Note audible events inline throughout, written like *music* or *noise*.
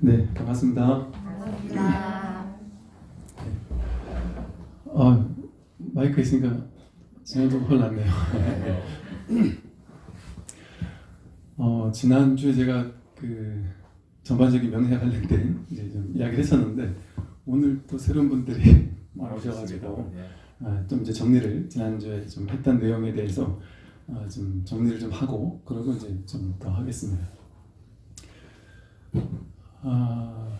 네, 반갑습니다. 반갑습니다. 아, 마이크 있으니까 저도 혼났네요. *laughs* 어, 지난주에 제가 그 전반적인 명예 관련된 이제 좀 이야기를 했었는데 오늘 또 새로운 분들이 *laughs* 오셔가지고 아, 좀 이제 정리를 지난주에 좀 했던 내용에 대해서 아, 좀 정리를 좀 하고 그러고 이제 좀 더 하겠습니다. 아,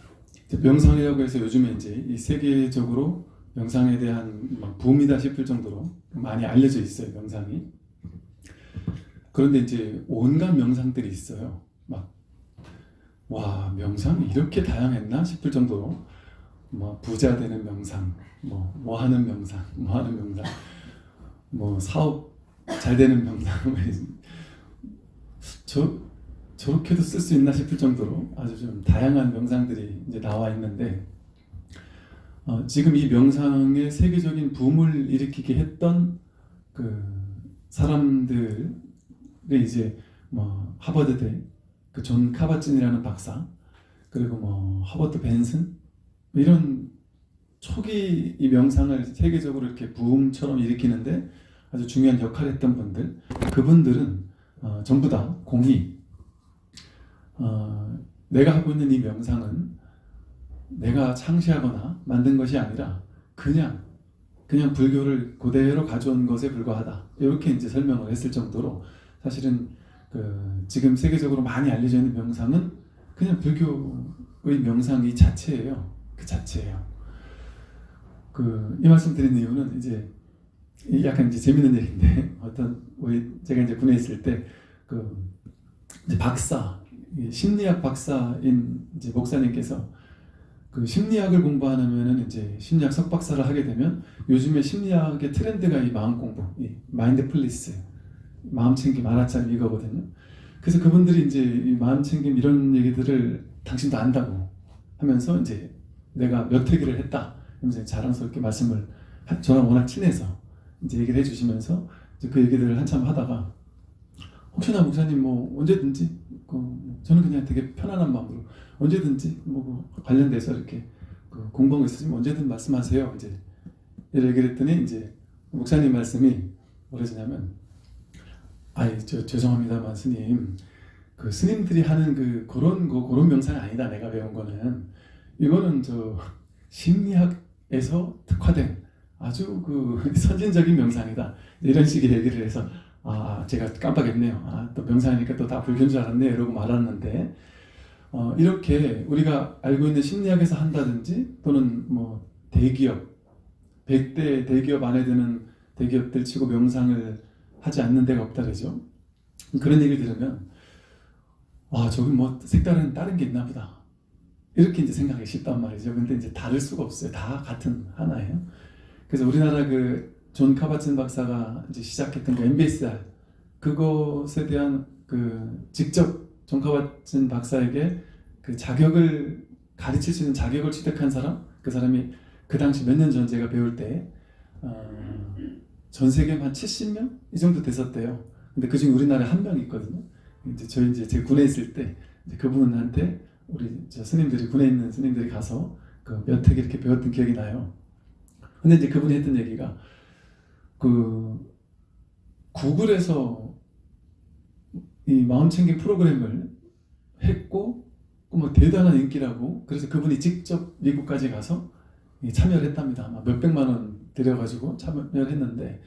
명상이라고 해서 요즘에 이제 이 세계적으로 명상에 대한 막 붐이다 싶을 정도로 많이 알려져 있어요 명상이. 그런데 이제 온갖 명상들이 있어요. 막 와 명상이 이렇게 다양했나 싶을 정도로 뭐 부자 되는 명상, 뭐, 뭐 하는 명상, 뭐 하는 명상, 뭐 사업 잘 되는 명상, *laughs* 저 저렇게도 쓸 수 있나 싶을 정도로 아주 좀 다양한 명상들이 이제 나와 있는데 어, 지금 이 명상의 세계적인 붐을 일으키게 했던 그 사람들이 이제 뭐 하버드대 그 존 카바진이라는 박사 그리고 뭐 허버트 벤슨 이런 초기 이 명상을 세계적으로 이렇게 붐처럼 일으키는데 아주 중요한 역할을 했던 분들 그분들은 어, 전부 다 공이 어, 내가 하고 있는 이 명상은 내가 창시하거나 만든 것이 아니라 그냥 그냥 불교를 그대로 가져온 것에 불과하다. 이렇게 이제 설명을 했을 정도로 사실은 그 지금 세계적으로 많이 알려져 있는 명상은 그냥 불교의 명상 이 자체예요. 그 자체예요. 그 이 말씀 드린 이유는 이제 이 약간 이제 재밌는 얘기인데 *laughs* 어떤 우리 제가 이제 군에 있을 때그 이제 박사 이 심리학 박사인 이제 목사님께서 그 심리학을 공부하면은 이제 심리학 석박사를 하게 되면 요즘에 심리학의 트렌드가 이 마음 공부, 이 마인드풀리스, 마음 챙김, 알아차림 이거거든요. 그래서 그분들이 이제 이 마음 챙김 이런 얘기들을 당신도 안다고 하면서 이제 내가 몇 회기를 했다. 하면서 자랑스럽게 말씀을 하- 저랑 워낙 친해서 이제 얘기를 해주시면서 이제 그 얘기들을 한참 하다가 혹시나 목사님 뭐 언제든지 그 저는 그냥 되게 편안한 마음으로 언제든지 뭐 관련돼서 이렇게 그 공부한 거 있으시면 언제든 말씀하세요. 이제 얘기를 했더니 이제 목사님 말씀이 뭐라냐면 아이 저 죄송합니다만 스님 그 스님들이 하는 그 그런 거 그런 명상이 아니다 내가 배운 거는 이거는 저 심리학에서 특화된 아주 그 *laughs* 선진적인 명상이다 이런 식의 얘기를 해서 아 제가 깜빡했네요. 아, 또 명상이니까 또 다 불교인 줄 알았네 이러고 말았는데 어, 이렇게 우리가 알고 있는 심리학에서 한다든지 또는 뭐 대기업 100대 대기업 안에 드는 대기업들 치고 명상을 하지 않는 데가 없다 그러죠. 그런 얘기를 들으면 와 저기 뭐 색다른 다른 게 있나 보다. 이렇게 이제 생각하기 쉽단 말이죠. 근데 이제 다를 수가 없어요. 다 같은 하나예요. 그래서 우리나라 그 존 카밧진 박사가 이제 시작했던 그 MBSR 그것에 대한 그 직접 존 카밧진 박사에게 그 자격을 가르칠 수 있는 자격을 취득한 사람 그 사람이 그 당시 몇 년 전 제가 배울 때 어, 전 세계 한 70명 이 정도 됐었대요. 근데 그 중에 우리나라에 한 명 있거든요. 이제 저희 이제 제가 군에 있을 때 이제 그분한테 우리 저 스님들이 군에 있는 스님들이 가서 그 몇 회 이렇게 배웠던 기억이 나요. 근데 이제 그분이 했던 얘기가 그 구글에서 이 마음챙김 프로그램을 했고 그뭐 대단한 인기라고 그래서 그분이 직접 미국까지 가서 이 참여를 했답니다. 몇백만 원 들여가지고 참여를 했는데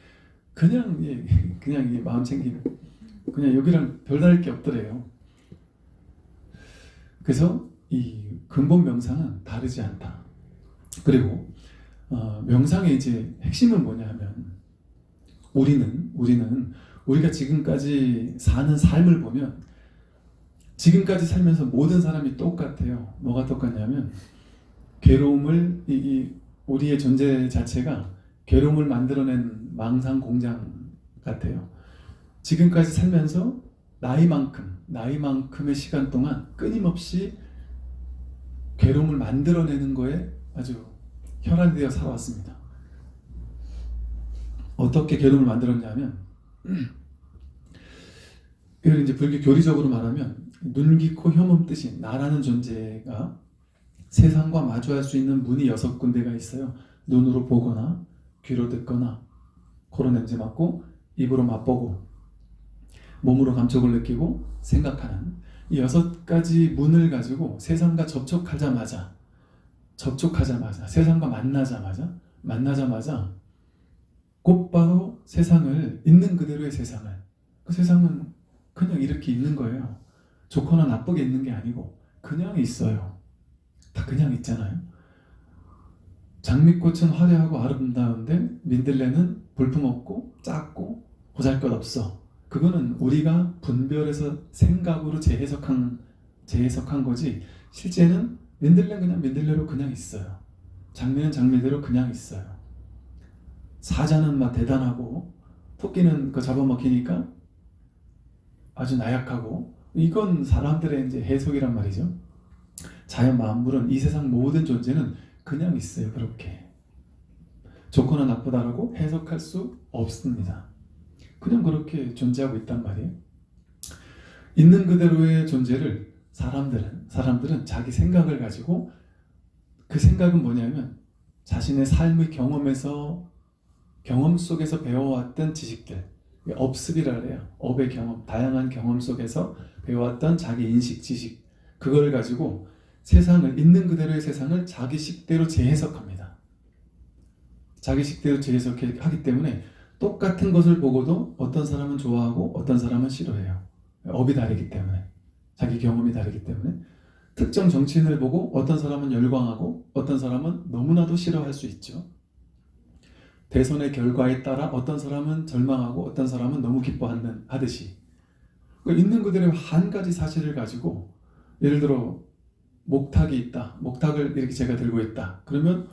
그냥 이 그냥 이 마음챙김 그냥 여기랑 별다를 게 없더래요. 그래서 이 근본 명상은 다르지 않다. 그리고 어, 명상의 이제 핵심은 뭐냐 하면 우리는 우리는 우리가 지금까지 사는 삶을 보면 지금까지 살면서 모든 사람이 똑같아요. 뭐가 똑같냐면 괴로움을 이, 이 우리의 존재 자체가 괴로움을 만들어낸 망상 공장 같아요. 지금까지 살면서 나이만큼 나이만큼의 시간 동안 끊임없이 괴로움을 만들어내는 거에 아주 혈안되어 살아왔습니다. 어떻게 괴로움을 만들었냐면 이걸 이제 불교 교리적으로 말하면 눈, 귀, 코, 혐음 뜻이 나라는 존재가 세상과 마주할 수 있는 문이 여섯 군데가 있어요. 눈으로 보거나 귀로 듣거나 코로 냄새 맡고 입으로 맛보고 몸으로 감촉을 느끼고 생각하는 이 여섯 가지 문을 가지고 세상과 접촉하자마자 접촉하자마자 세상과 만나자마자 만나자마자 곧바로 세상을 있는 그대로의 세상을 그 세상은 그냥 이렇게 있는 거예요. 좋거나 나쁘게 있는 게 아니고 그냥 있어요. 다 그냥 있잖아요. 장미꽃은 화려하고 아름다운데 민들레는 볼품없고 작고 보잘것없어. 그거는 우리가 분별해서 생각으로 재해석한 재해석한 거지 실제는 민들레는 그냥 민들레로 그냥 있어요. 장미는 장미대로 그냥 있어요. 사자는 막 대단하고 토끼는 그 잡아먹히니까 아주 나약하고 이건 사람들의 이제 해석이란 말이죠. 자연 만물은 이 세상 모든 존재는 그냥 있어요. 그렇게 좋거나 나쁘다라고 해석할 수 없습니다. 그냥 그렇게 존재하고 있단 말이에요. 있는 그대로의 존재를 사람들은 사람들은 자기 생각을 가지고 그 생각은 뭐냐면 자신의 삶의 경험에서 경험 속에서 배워왔던 지식들 업습이라 그래요. 업의 경험, 다양한 경험 속에서 배워왔던 자기 인식, 지식 그걸 가지고 세상을 있는 그대로의 세상을 자기 식대로 재해석합니다. 자기 식대로 재해석하기 때문에 똑같은 것을 보고도 어떤 사람은 좋아하고 어떤 사람은 싫어해요. 업이 다르기 때문에 자기 경험이 다르기 때문에 특정 정치인을 보고 어떤 사람은 열광하고 어떤 사람은 너무나도 싫어할 수 있죠. 대선의 결과에 따라 어떤 사람은 절망하고 어떤 사람은 너무 기뻐하는 하듯이 그러니까 있는 그대로 한 가지 사실을 가지고 예를 들어 목탁이 있다. 목탁을 이렇게 제가 들고 있다. 그러면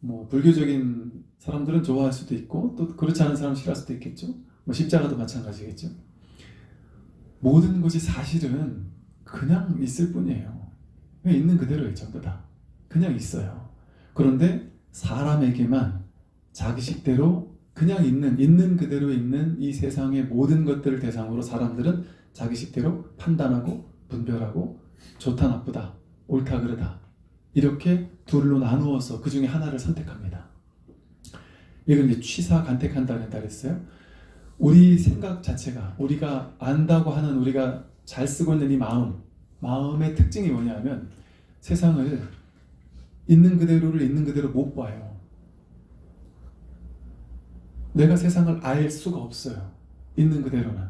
뭐 불교적인 사람들은 좋아할 수도 있고 또 그렇지 않은 사람 싫어할 수도 있겠죠. 뭐 십자가도 마찬가지겠죠. 모든 것이 사실은 그냥 있을 뿐이에요. 있는 그대로예요. 전부 다. 그냥 있어요. 그런데 사람에게만 자기식대로 그냥 있는 있는 그대로 있는 이 세상의 모든 것들을 대상으로 사람들은 자기식대로 판단하고 분별하고 좋다 나쁘다 옳다 그르다 이렇게 둘로 나누어서 그 중에 하나를 선택합니다. 이걸 이제 취사 간택한다는 다 그랬어요. 우리 생각 자체가 우리가 안다고 하는 우리가 잘 쓰고 있는 이 마음 마음의 특징이 뭐냐면 세상을 있는 그대로를 있는 그대로 못 봐요. 내가 세상을 알 수가 없어요. 있는 그대로는.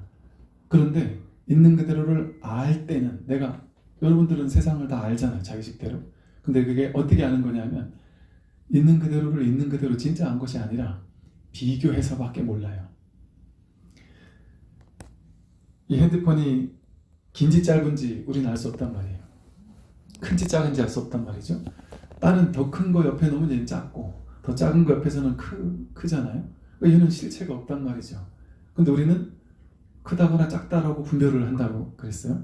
그런데 있는 그대로를 알 때는 내가 여러분들은 세상을 다 알잖아요. 자기식대로. 근데 그게 어떻게 아는 거냐면 있는 그대로를 있는 그대로 진짜 안 것이 아니라 비교해서밖에 몰라요. 이 핸드폰이 긴지 짧은지 우리는 알 수 없단 말이에요. 큰지 작은지 알 수 없단 말이죠. 다른 더큰 거 옆에 놓으면 얘는 작고 더 작은 거 옆에서는 크, 크잖아요. 얘는 실체가 없단 말이죠. 근데 우리는 크다거나 작다라고 분별을 한다고 그랬어요.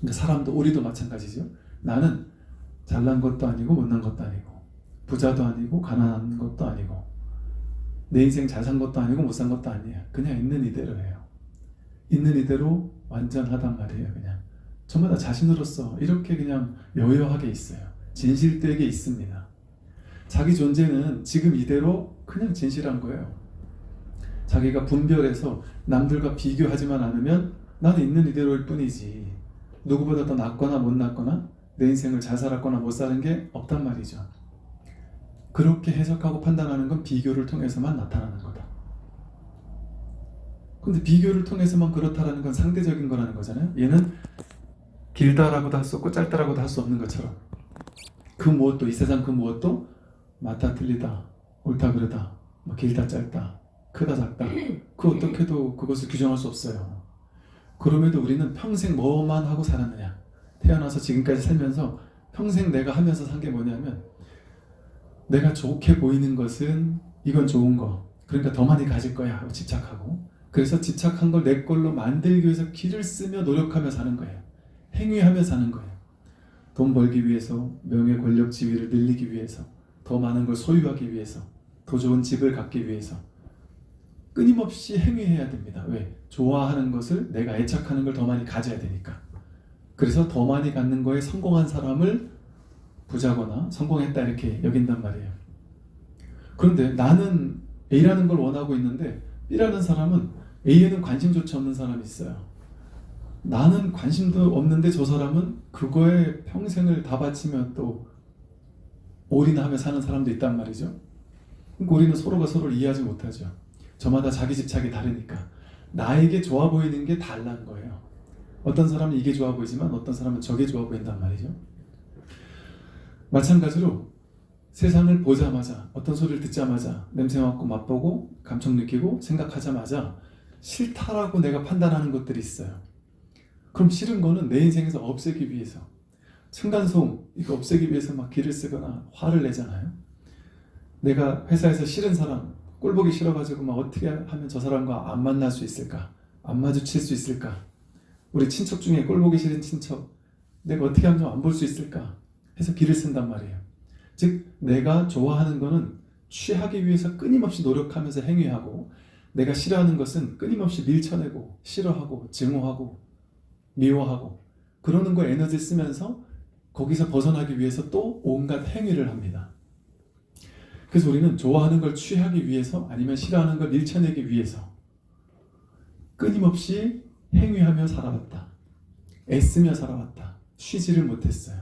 그러니까 사람도 우리도 마찬가지죠. 나는 잘난 것도 아니고 못난 것도 아니고 부자도 아니고 가난한 것도 아니고 내 인생 잘 산 것도 아니고 못 산 것도 아니에요. 그냥 있는 이대로예요. 있는 이대로 완전하단 말이에요. 그냥 전부 다 자신으로서 이렇게 그냥 여여하게 있어요. 진실되게 있습니다. 자기 존재는 지금 이대로 그냥 진실한 거예요. 자기가 분별해서 남들과 비교하지만 않으면 나는 있는 이대로일 뿐이지 누구보다 더 낫거나 못 낫거나 내 인생을 잘 살았거나 못 사는 게 없단 말이죠. 그렇게 해석하고 판단하는 건 비교를 통해서만 나타나는 거다. 근데 비교를 통해서만 그렇다라는 건 상대적인 거라는 거잖아요. 얘는 길다라고도 할 수 없고 짧다라고도 할 수 없는 것처럼 그 무엇도 이 세상 그 무엇도 맞다 틀리다 옳다 그르다 뭐 길다 짧다 크다 작다. *clears throat* 그 어떻게도 그것을 규정할 수 없어요. 그럼에도 우리는 평생 뭐만 하고 살았느냐. 태어나서 지금까지 살면서 평생 내가 하면서 산 게 뭐냐면 내가 좋게 보이는 것은 이건 좋은 거. 그러니까 더 많이 가질 거야. 하고 집착하고. 그래서 집착한 걸 내 걸로 만들기 위해서 길을 쓰며 노력하며 사는 거예요. 행위하며 사는 거예요. 돈 벌기 위해서 명예 권력 지위를 늘리기 위해서 더 많은 걸 소유하기 위해서 더 좋은 집을 갖기 위해서 끊임없이 행위해야 됩니다 왜? 좋아하는 것을 내가 애착하는 걸 더 많이 가져야 되니까 그래서 더 많이 갖는 거에 성공한 사람을 부자거나 성공했다 이렇게 여긴단 말이에요. 그런데 나는 A라는 걸 원하고 있는데 B라는 사람은 A에는 관심조차 없는 사람이 있어요. 나는 관심도 없는데 저 사람은 그거에 평생을 다 바치며 또 올인하며 사는 사람도 있단 말이죠. 그러니까 우리는 서로가 서로를 이해하지 못하죠. 저마다 자기 집착이 다르니까 나에게 좋아 보이는 게 달란 거예요. 어떤 사람은 이게 좋아 보이지만 어떤 사람은 저게 좋아 보인단 말이죠. 마찬가지로 세상을 보자마자 어떤 소리를 듣자마자 냄새 맡고 맛보고 감청 느끼고 생각하자마자 싫다라고 내가 판단하는 것들이 있어요. 그럼 싫은 거는 내 인생에서 없애기 위해서 층간소음 이거 없애기 위해서 막 기를 쓰거나 화를 내잖아요. 내가 회사에서 싫은 사람 꼴 보기 싫어가지고 막 어떻게 하면 저 사람과 안 만날 수 있을까? 안 마주칠 수 있을까? 우리 친척 중에 꼴 보기 싫은 친척 내가 어떻게 하면 좀안볼 수 있을까? 해서 기를 쓴단 말이에요. 즉 내가 좋아하는 거는 취하기 위해서 끊임없이 노력하면서 행위하고 내가 싫어하는 것은 끊임없이 밀쳐내고 싫어하고 증오하고 미워하고 그러는 거에 에너지 쓰면서 거기서 벗어나기 위해서 또 온갖 행위를 합니다. 그래서 우리는 좋아하는 걸 취하기 위해서 아니면 싫어하는 걸 밀쳐내기 위해서 끊임없이 행위하며 살아왔다. 애쓰며 살아왔다. 쉬지를 못했어요.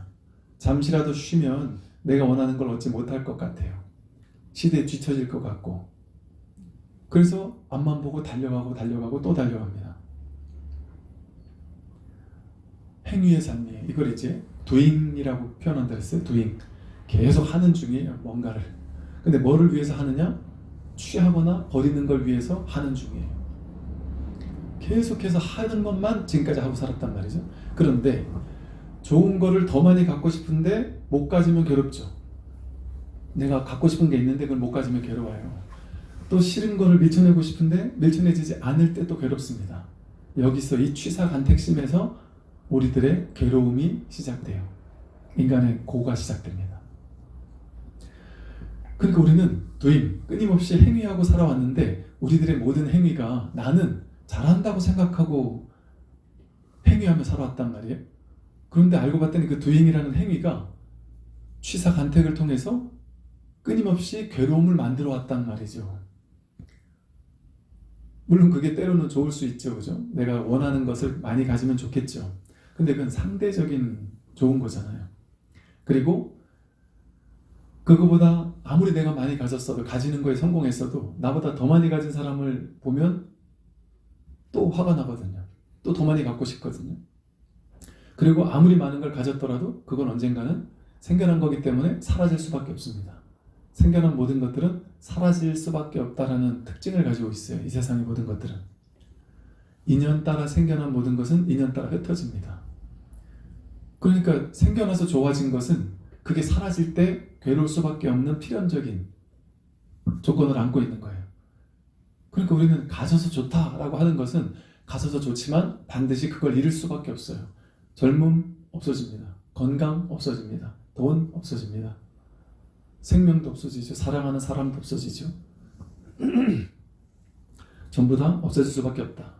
잠시라도 쉬면 내가 원하는 걸 얻지 못할 것 같아요. 시대에 뒤처질 것 같고. 그래서 앞만 보고 달려가고 달려가고 또 달려갑니다. 행위의 삶이에요. 이걸 이제 doing이라고 표현한다 했어요. doing. 계속 하는 중이에요. 뭔가를. 근데 뭐를 위해서 하느냐? 취하거나 버리는 걸 위해서 하는 중이에요. 계속해서 하는 것만 지금까지 하고 살았단 말이죠. 그런데 좋은 거를 더 많이 갖고 싶은데 못 가지면 괴롭죠. 내가 갖고 싶은 게 있는데 그걸 못 가지면 괴로워요. 또 싫은 거를 밀쳐내고 싶은데 밀쳐내지지 않을 때 또 괴롭습니다. 여기서 이 취사간택심에서 우리들의 괴로움이 시작돼요. 인간의 고가 시작됩니다. 그러니까 우리는 도임, 끊임없이 행위하고 살아왔는데 우리들의 모든 행위가 나는 잘한다고 생각하고 행위하며 살아왔단 말이에요. 그런데 알고 봤더니 그 도잉이라는 행위가 취사 간택을 통해서 끊임없이 괴로움을 만들어 왔단 말이죠. 물론 그게 때로는 좋을 수 있죠. 그죠? 내가 원하는 것을 많이 가지면 좋겠죠. 근데 그건 상대적인 좋은 거잖아요. 그리고 그거보다 아무리 내가 많이 가졌어도 가지는 거에 성공했어도 나보다 더 많이 가진 사람을 보면 또 화가 나거든요. 또 더 많이 갖고 싶거든요. 그리고 아무리 많은 걸 가졌더라도 그건 언젠가는 생겨난 거기 때문에 사라질 수밖에 없습니다. 생겨난 모든 것들은 사라질 수밖에 없다라는 특징을 가지고 있어요. 이 세상의 모든 것들은. 인연 따라 생겨난 모든 것은 인연 따라 흩어집니다. 그러니까 생겨나서 좋아진 것은 그게 사라질 때 괴로울 수밖에 없는 필연적인 조건을 안고 있는 거예요. 그러니까 우리는 가져서 좋다라고 하는 것은 가져서 좋지만 반드시 그걸 잃을 수밖에 없어요. 젊음 없어집니다. 건강 없어집니다. 돈 없어집니다. 생명도 없어지죠. 사랑하는 사람도 없어지죠. *clears throat* 전부 다 없어질 수밖에 없다.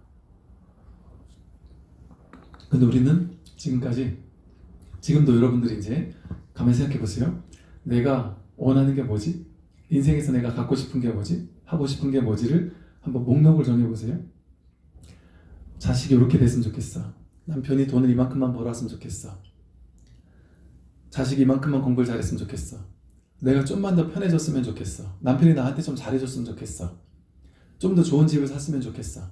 근데 우리는 지금까지 지금도 여러분들이 이제 가만히 생각해 보세요. 내가 원하는 게 뭐지? 인생에서 내가 갖고 싶은 게 뭐지? 하고 싶은 게 뭐지를 한번 목록을 정해 보세요. 자식이 이렇게 됐으면 좋겠어. 남편이 돈을 이만큼만 벌었으면 좋겠어. 자식이 이만큼만 공부를 잘했으면 좋겠어. 내가 좀만 더 편해졌으면 좋겠어. 남편이 나한테 좀 잘해줬으면 좋겠어. 좀 더 좋은 집을 샀으면 좋겠어.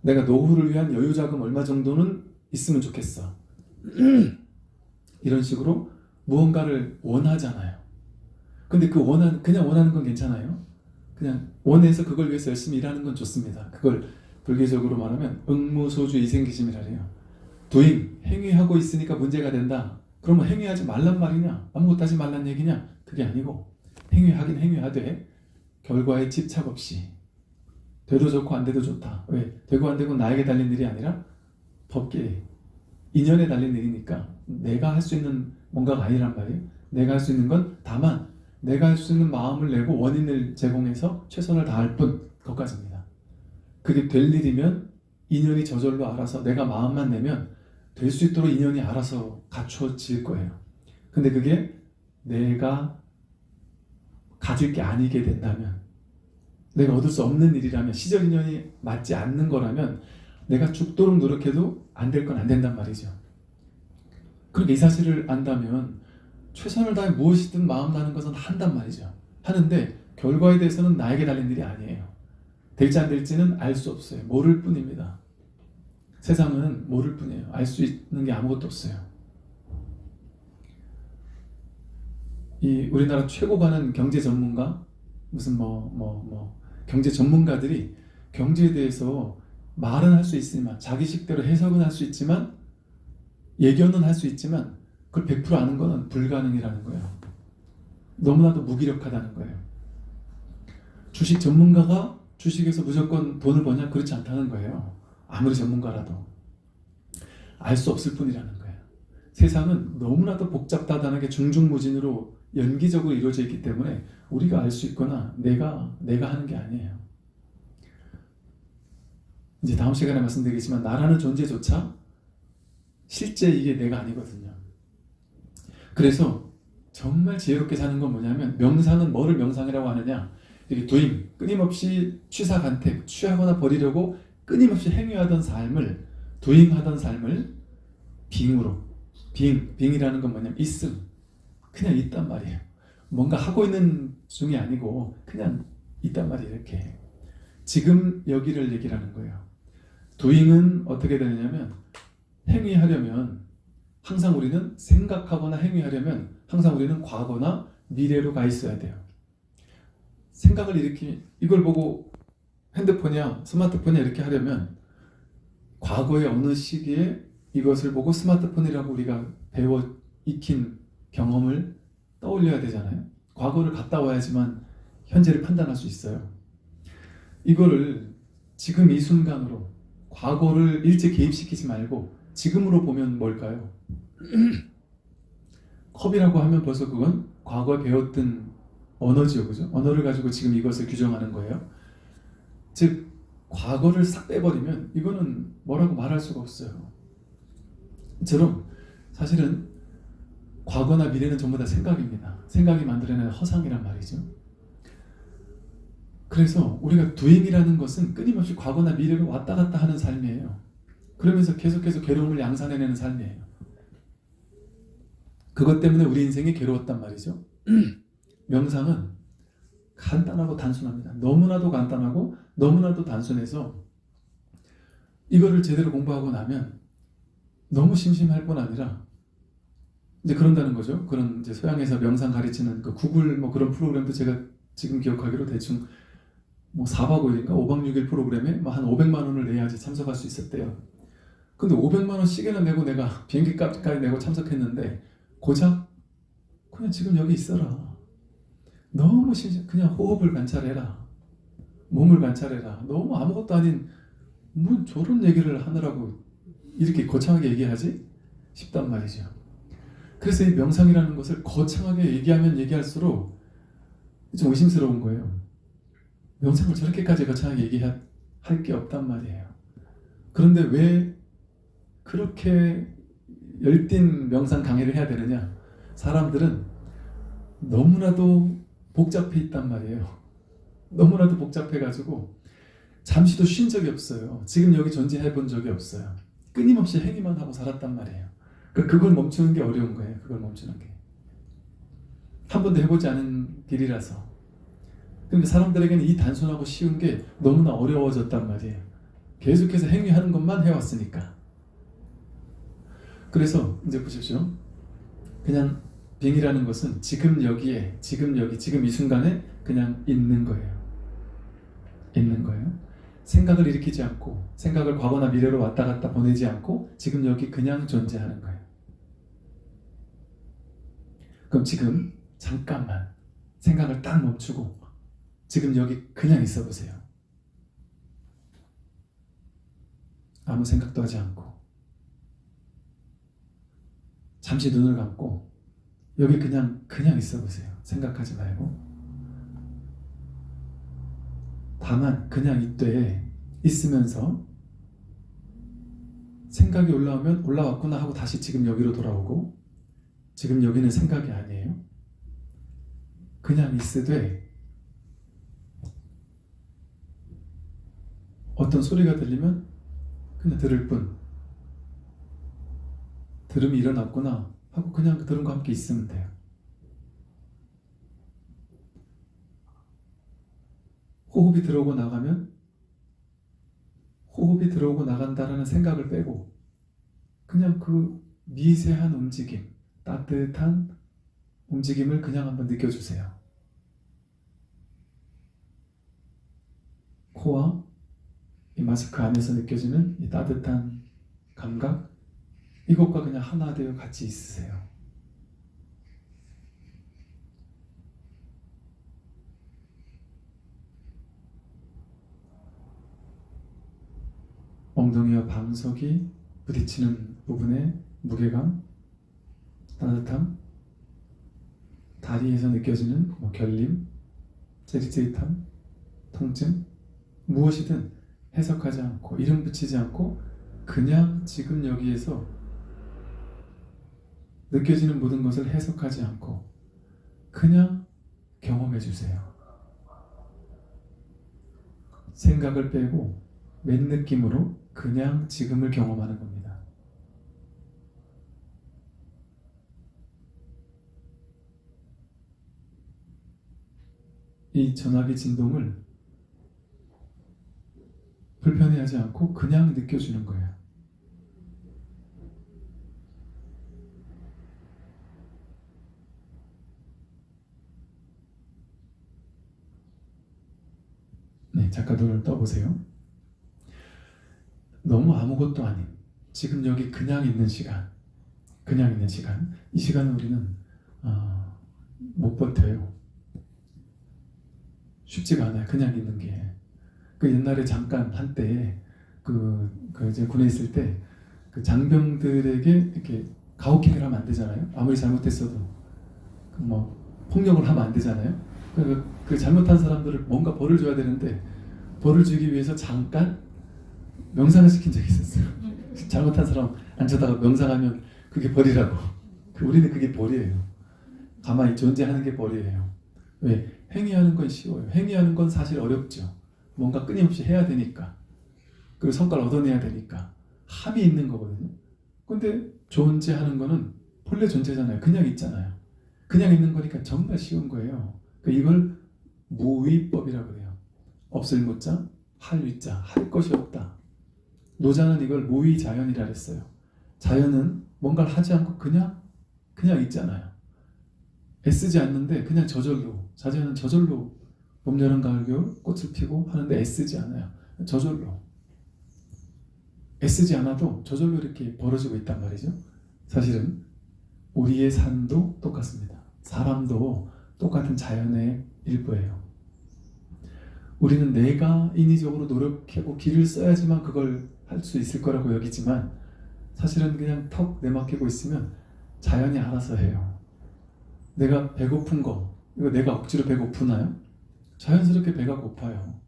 내가 노후를 위한 여유자금 얼마 정도는 있으면 좋겠어. *clears throat* 이런 식으로 무언가를 원하잖아요. 근데 그 원한, 그냥 원하는 건 괜찮아요. 그냥 원해서 그걸 위해서 열심히 일하는 건 좋습니다. 그걸 불교적으로 말하면 응무소주 이생기심이라 해요. 도잉, 행위하고 있으니까 문제가 된다. 그러면 행위하지 말란 말이냐? 아무것도 하지 말란 얘기냐? 그게 아니고 행위하긴 행위하되 결과에 집착 없이 돼도 좋고 안 돼도 좋다. 왜? 되고 안 되고 나에게 달린 일이 아니라 법계 인연에 달린 일이니까 내가 할 수 있는 뭔가가 아니란 말이에요. 내가 할 수 있는 건 다만 내가 할 수 있는 마음을 내고 원인을 제공해서 최선을 다할 뿐 그것까지입니다. 그게 될 일이면 인연이 저절로 알아서 내가 마음만 내면 될 수 있도록 인연이 알아서 갖춰질 거예요. 근데 그게 내가 가질 게 아니게 된다면 내가 얻을 수 없는 일이라면 시절 인연이 맞지 않는 거라면 내가 죽도록 노력해도 안 될 건 안 된단 말이죠. 그렇게 이 사실을 안다면 최선을 다해 무엇이든 마음 나는 것은 한단 말이죠. 하는데 결과에 대해서는 나에게 달린 일이 아니에요. 될지 안 될지는 알 수 없어요. 모를 뿐입니다. 세상은 모를 뿐이에요. 알 수 있는 게 아무것도 없어요. 이 우리나라 최고 가는 경제 전문가 무슨 뭐 뭐 뭐 경제 전문가들이 경제에 대해서 말은 할 수 있지만 자기 식대로 해석은 할 수 있지만 예견은 할 수 있지만 그걸 100% 아는 거는 불가능이라는 거예요. 너무나도 무기력하다는 거예요. 주식 전문가가 주식에서 무조건 돈을 버냐? 그렇지 않다는 거예요. 아무리 전문가라도. 알 수 없을 뿐이라는 거예요. 세상은 너무나도 복잡다단하게 중중무진으로 연기적으로 이루어져 있기 때문에 우리가 알 수 있거나 내가 내가 하는 게 아니에요. 이제 다음 시간에 말씀드리겠지만 나라는 존재조차 실제 이게 내가 아니거든요. 그래서 정말 지혜롭게 사는 건 뭐냐면 명상은 뭐를 명상이라고 하느냐 이렇게 도임 끊임없이 취사간택 취하거나 버리려고 끊임없이 행위하던 삶을 도잉하던 삶을 빙으로 빙 빙이라는 건 뭐냐면 있음 그냥 있단 말이에요. 뭔가 하고 있는 중이 아니고 그냥 있단 말이에요. 이렇게 지금 여기를 얘기하는 거예요. 도잉은 어떻게 되느냐면 행위하려면 항상 우리는 생각하거나 행위하려면 항상 우리는 과거나 미래로 가 있어야 돼요. 생각을 일으키 이걸 보고 핸드폰이야 스마트폰이야 이렇게 하려면 과거의 어느 시기에 이것을 보고 스마트폰이라고 우리가 배워 익힌 경험을 떠올려야 되잖아요. 과거를 갔다 와야지만 현재를 판단할 수 있어요. 이거를 지금 이 순간으로 과거를 일제 개입시키지 말고 지금으로 보면 뭘까요? *clears throat* 컵이라고 하면 벌써 그건 과거에 배웠던 언어지요, 그죠? 언어를 가지고 지금 이것을 규정하는 거예요. 즉, 과거를 싹 빼버리면 이거는 뭐라고 말할 수가 없어요. 이처럼 사실은 과거나 미래는 전부 다 생각입니다. 생각이 만들어내는 허상이란 말이죠. 그래서 우리가 doing이라는 것은 끊임없이 과거나 미래로 왔다 갔다 하는 삶이에요. 그러면서 계속해서 괴로움을 양산해내는 삶이에요. 그것 때문에 우리 인생이 괴로웠단 말이죠. *clears throat* 명상은 간단하고 단순합니다. 너무나도 간단하고 너무나도 단순해서 이거를 제대로 공부하고 나면 너무 심심할 뿐 아니라 이제 그런다는 거죠. 그런 이제 서양에서 명상 가르치는 그 구글 뭐 그런 프로그램도 제가 지금 기억하기로 대충 뭐 4박 5일인가 5박 6일 프로그램에 뭐 한 500만 원을 내야지 참석할 수 있었대요. 근데 500만 원씩이나 내고 내가 비행기 값까지 내고 참석했는데 고작 그냥 지금 여기 있어라. 너무 심심 그냥 호흡을 관찰해라. 몸을 관찰해라. 너무 아무것도 아닌 뭐 저런 얘기를 하느라고 이렇게 거창하게 얘기하지? 싶단 말이죠. 그래서 이 명상이라는 것을 거창하게 얘기하면 얘기할수록 좀 의심스러운 거예요. 명상을 저렇게까지 거창하게 얘기할 게 없단 말이에요. 그런데 왜 그렇게 열띤 명상 강의를 해야 되느냐? 사람들은 너무나도 복잡해 있단 말이에요. 너무나도 복잡해 가지고 잠시도 쉰 적이 없어요. 지금 여기 존재해 본 적이 없어요. 끊임없이 행위만 하고 살았단 말이에요. 그러니까 그걸 멈추는 게 어려운 거예요. 그걸 멈추는 게. 한 번도 해보지 않은 길이라서. 그러니까 사람들에게는 이 단순하고 쉬운 게 너무나 어려워졌단 말이에요. 계속해서 행위하는 것만 해왔으니까. 그래서 이제 보십시오. 그냥 빙이라는 것은 지금 여기에, 지금 여기, 지금 이 순간에 그냥 있는 거예요. 있는 거예요. 생각을 일으키지 않고 생각을 과거나 미래로 왔다 갔다 보내지 않고 지금 여기 그냥 존재하는 거예요. 그럼 지금 잠깐만 생각을 딱 멈추고 지금 여기 그냥 있어 보세요. 아무 생각도 하지 않고 잠시 눈을 감고 여기 그냥 그냥 있어 보세요. 생각하지 말고 다만 그냥 이때 있으면서 생각이 올라오면 올라왔구나 하고 다시 지금 여기로 돌아오고 지금 여기는 생각이 아니에요. 그냥 있으되 어떤 소리가 들리면 그냥 들을 뿐 들음이 일어났구나 하고 그냥 그 들음과 함께 있으면 돼요. 호흡이 들어오고 나가면 호흡이 들어오고 나간다라는 생각을 빼고 그냥 그 미세한 움직임, 따뜻한 움직임을 그냥 한번 느껴주세요. 코와 이 마스크 안에서 느껴지는 이 따뜻한 감각, 이것과 그냥 하나 되어 같이 있으세요. 엉덩이와 방석이 부딪히는 부분의 무게감, 따뜻함, 다리에서 느껴지는 뭐 결림, 찌릿찌릿함, 통증, 무엇이든 해석하지 않고 이름 붙이지 않고 그냥 지금 여기에서 느껴지는 모든 것을 해석하지 않고 그냥 경험해 주세요. 생각을 빼고 맨 느낌으로 그냥 지금을 경험하는 겁니다. 이 전화기 진동을 불편해하지 않고 그냥 느껴주는 거예요. 네, 눈을 떠보세요. 너무 아무것도 아닌 지금 여기 그냥 있는 시간, 그냥 있는 시간. 이 시간은 우리는 어, 못 버텨요. 쉽지가 않아요. 그냥 있는 게. 그 옛날에 잠깐 한때 그, 그 이제 군에 있을 때 그 장병들에게 이렇게 가혹행위를 하면 안 되잖아요. 아무리 잘못했어도 그뭐 폭력을 하면 안 되잖아요. 그, 그 잘못한 사람들을 뭔가 벌을 줘야 되는데 벌을 주기 위해서 잠깐 명상을 시킨 적이 있었어요. 잘못한 사람 앉혀다가 명상하면 그게 벌이라고. 그 우리는 그게 벌이에요. 가만히 존재하는 게 벌이에요. 왜? 행위하는 건 쉬워요. 행위하는 건 사실 어렵죠. 뭔가 끊임없이 해야 되니까. 그리고 성과를 얻어내야 되니까. 함이 있는 거거든요. 근데 존재하는 거는 본래 존재잖아요. 그냥 있잖아요. 그냥 있는 거니까 정말 쉬운 거예요. 그 이걸 무위법이라고 해요. 없을 무자, 할 위자, 할 것이 없다. 노자는 이걸 무위자연이라 했어요. 자연은 뭔가를 하지 않고 그냥 그냥 있잖아요. 애쓰지 않는데 그냥 저절로 자연은 저절로 봄, 여름, 가을, 겨울 꽃을 피고 하는데 애쓰지 않아요. 저절로 애쓰지 않아도 저절로 이렇게 벌어지고 있단 말이죠. 사실은 우리의 삶도 똑같습니다. 사람도 똑같은 자연의 일부예요. 우리는 내가 인위적으로 노력하고 길을 써야지만 그걸 할 수 있을 거라고 여기지만 사실은 그냥 턱 내맡기고 있으면 자연이 알아서 해요. 내가 배고픈 거 이거 내가 억지로 배고프나요? 자연스럽게 배가 고파요.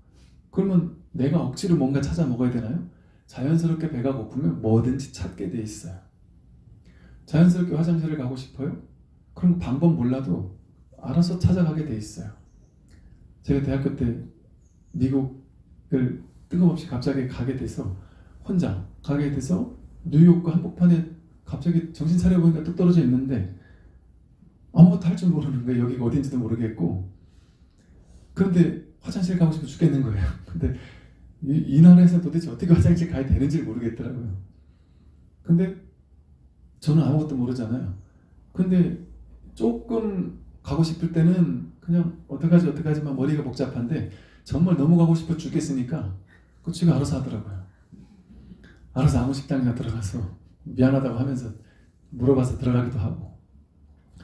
그러면 내가 억지로 뭔가 찾아 먹어야 되나요? 자연스럽게 배가 고프면 뭐든지 찾게 돼 있어요. 자연스럽게 화장실을 가고 싶어요? 그럼 방법 몰라도 알아서 찾아가게 돼 있어요. 제가 대학교 때 미국을 뜬금없이 갑자기 가게 돼서 혼자 가게 돼서 뉴욕 한복판에 갑자기 정신 차려보니까 뚝 떨어져 있는데 아무것도 할 줄 모르는 거예요. 여기가 어딘지도 모르겠고 그런데 화장실 가고 싶어 죽겠는 거예요. *laughs* 근데 이, 이 나라에서 도대체 어떻게 화장실 가야 되는지 모르겠더라고요. 근데 저는 아무것도 모르잖아요. 근데 조금 가고 싶을 때는 그냥 어떡하지 어떡하지만 머리가 복잡한데 정말 너무 가고 싶어 죽겠으니까 그 지가 알아서 하더라고요. 알아서 아무 식당이나 들어가서 미안하다고 하면서 물어봐서 들어가기도 하고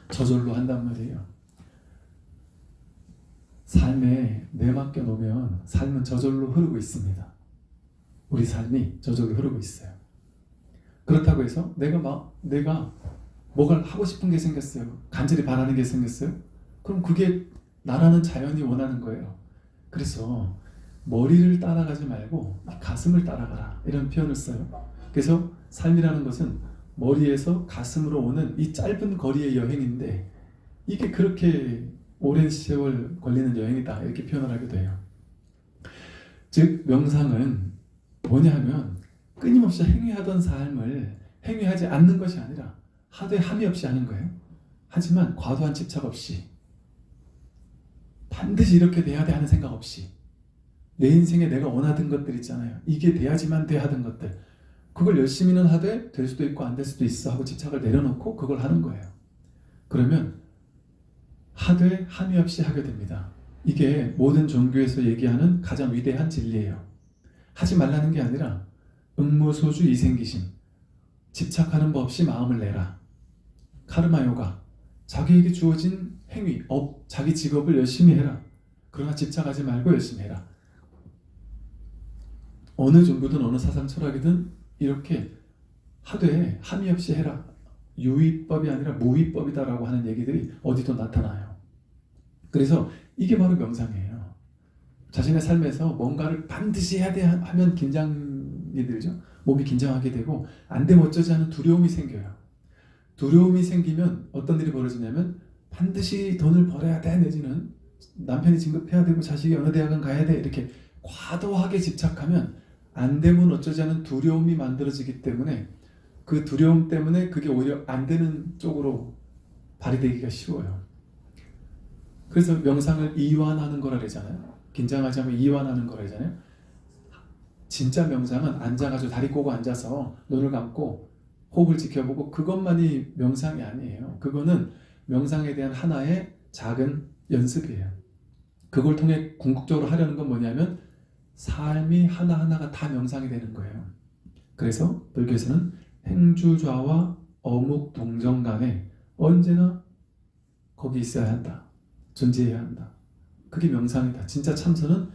저절로 한단 말이에요. 삶에 내맡겨 놓으면 삶은 저절로 흐르고 있습니다. 우리 삶이 저절로 흐르고 있어요. 그렇다고 해서 내가 막 내가 뭐가 하고 싶은 게 생겼어요. 간절히 바라는 게 생겼어요. 그럼 그게 나라는 자연이 원하는 거예요. 그래서 머리를 따라가지 말고 가슴을 따라가라 이런 표현을 써요. 그래서 삶이라는 것은 머리에서 가슴으로 오는 이 짧은 거리의 여행인데 이게 그렇게 오랜 세월 걸리는 여행이다 이렇게 표현을 하기도 해요. 즉 명상은 뭐냐 하면 끊임없이 행위하던 삶을 행위하지 않는 것이 아니라 하되 함이 없이 하는 거예요. 하지만 과도한 집착 없이 반드시 이렇게 돼야 돼 하는 생각 없이 내 인생에 내가 원하던 것들 있잖아요. 이게 돼야지만 돼 하던 것들 그걸 열심히는 하되 될 수도 있고 안 될 수도 있어 하고 집착을 내려놓고 그걸 하는 거예요. 그러면 하되 함이 없이 하게 됩니다. 이게 모든 종교에서 얘기하는 가장 위대한 진리예요. 하지 말라는 게 아니라 응무소주 이생기심 집착하는 법 없이 마음을 내라. 카르마 요가 자기에게 주어진 행위, 업, 자기 직업을 열심히 해라. 그러나 집착하지 말고 열심히 해라. 어느 종교든 어느 사상 철학이든 이렇게 하되 함이 없이 해라. 유의법이 아니라 무의법이다라고 하는 얘기들이 어디도 나타나요. 그래서 이게 바로 명상이에요. 자신의 삶에서 뭔가를 반드시 해야 돼 하면 긴장이 들죠. 몸이 긴장하게 되고 안 되면 어쩌지 하는 두려움이 생겨요. 두려움이 생기면 어떤 일이 벌어지냐면 반드시 돈을 벌어야 돼 내지는 남편이 진급해야 되고 자식이 어느 대학은 가야 돼 이렇게 과도하게 집착하면 안 되면 어쩌지 하는 두려움이 만들어지기 때문에 그 두려움 때문에 그게 오히려 안 되는 쪽으로 발휘되기가 쉬워요. 그래서 명상을 이완하는 거라 그러잖아요. 긴장하지 않고 이완하는 거라 그러잖아요. 진짜 명상은 앉아가지고 다리 꼬고 앉아서 눈을 감고 호흡을 지켜보고 그것만이 명상이 아니에요. 그거는 명상에 대한 하나의 작은 연습이에요. 그걸 통해 궁극적으로 하려는 건 뭐냐면 삶이 하나하나가 다 명상이 되는 거예요. 그래서 불교에서는 행주좌와 어묵 동정 간에 언제나 거기 있어야 한다. 존재해야 한다. 그게 명상이다. 진짜 참선은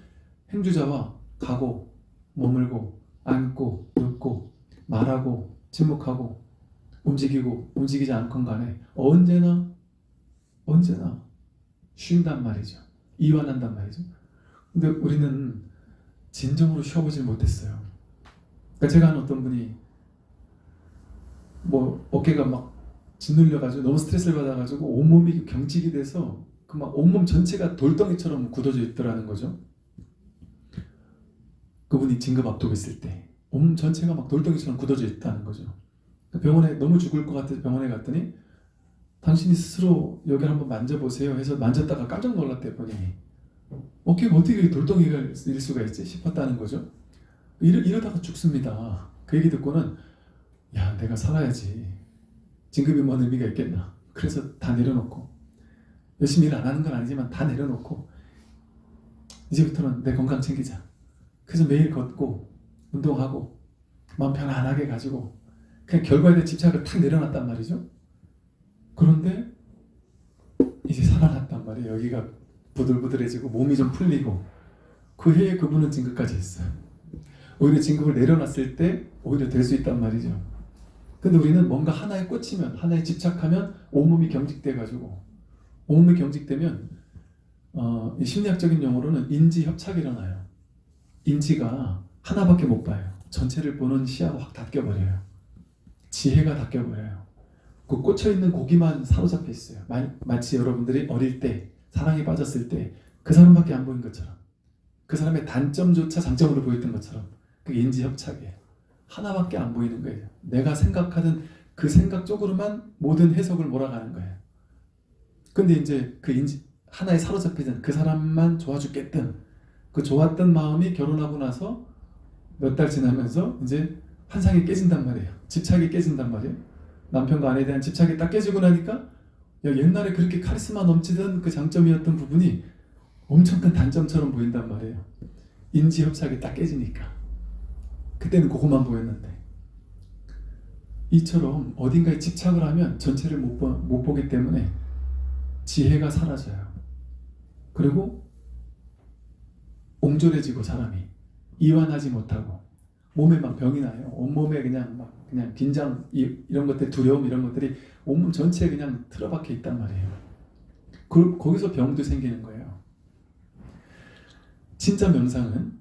행주자와 가고 머물고 앉고 눕고 말하고 침묵하고 움직이고 움직이지 않건 간에 언제나 언제나 쉰단 말이죠. 이완한단 말이죠. 근데 우리는 진정으로 쉬어보질 못했어요. 그러니까 제가 한 어떤 분이 뭐 어깨가 막 짓눌려가지고 너무 스트레스를 받아가지고 온몸이 경직이 돼서 그 막 온몸 전체가 돌덩이처럼 굳어져 있더라는 거죠. 그분이 진급 있을 때온 몸 전체가 막 돌덩이처럼 굳어져 있다는 거죠. 그 병원에 너무 죽을 것 같아서 병원에 갔더니 당신이 스스로 여기를 한번 만져보세요 해서 만졌다가 깜짝 놀랐대 본인이 어깨가 어떻게 돌덩이가 일 수가 있지 싶었다는 거죠. 이러, 이러다가 죽습니다. 그 얘기 듣고는 야 내가 살아야지 진급이 뭔 의미가 있겠나 그래서 다 내려놓고 열심히 일 안 하는 건 아니지만 다 내려놓고 이제부터는 내 건강 챙기자 그래서 매일 걷고 운동하고 마음 편안하게 가지고 그냥 결과에 대한 집착을 탁 내려놨단 말이죠. 그런데 이제 살아났단 말이에요. 여기가 부들부들해지고 몸이 좀 풀리고 그 해에 그분은 진급까지 했어요. 오히려 진급을 내려놨을 때 오히려 될 수 있단 말이죠. 근데 우리는 뭔가 하나에 꽂히면 하나에 집착하면 온몸이 경직돼 가지고 온몸이 경직되면 어, 심리학적인 용어로는 인지 협착이 일어나요. 인지가 하나밖에 못 봐요. 전체를 보는 시야가 확 닫혀버려요. 지혜가 닫혀버려요. 그 꽂혀있는 고기만 사로잡혀 있어요. 마, 치 여러분들이 어릴 때 사랑에 빠졌을 때 그 사람밖에 안 보인 것처럼 그 사람의 단점조차 장점으로 보였던 것처럼 그 인지 협착이에요. 하나밖에 안 보이는 거예요. 내가 생각하는 그 생각 쪽으로만 모든 해석을 몰아가는 거예요. 근데 이제 그 인지, 하나에 사로잡히던 그 사람만 좋아 죽겠던 그 좋았던 마음이 결혼하고 나서 몇 달 지나면서 이제 환상이 깨진단 말이에요. 집착이 깨진단 말이에요. 남편과 아내에 대한 집착이 딱 깨지고 나니까 야, 옛날에 그렇게 카리스마 넘치던 그 장점이었던 부분이 엄청 큰 단점처럼 보인단 말이에요. 인지 협착이 딱 깨지니까. 그때는 그것만 보였는데 이처럼 어딘가에 집착을 하면 전체를 못, 보, 못 보기 때문에 지혜가 사라져요. 그리고 옹졸해지고 사람이 이완하지 못하고 몸에 막 병이 나요. 온몸에 그냥 막 그냥 긴장 이, 런 것들 두려움 이런 것들이 온몸 전체에 그냥 틀어박혀 있단 말이에요. 그, 거기서 병도 생기는 거예요. 진짜 명상은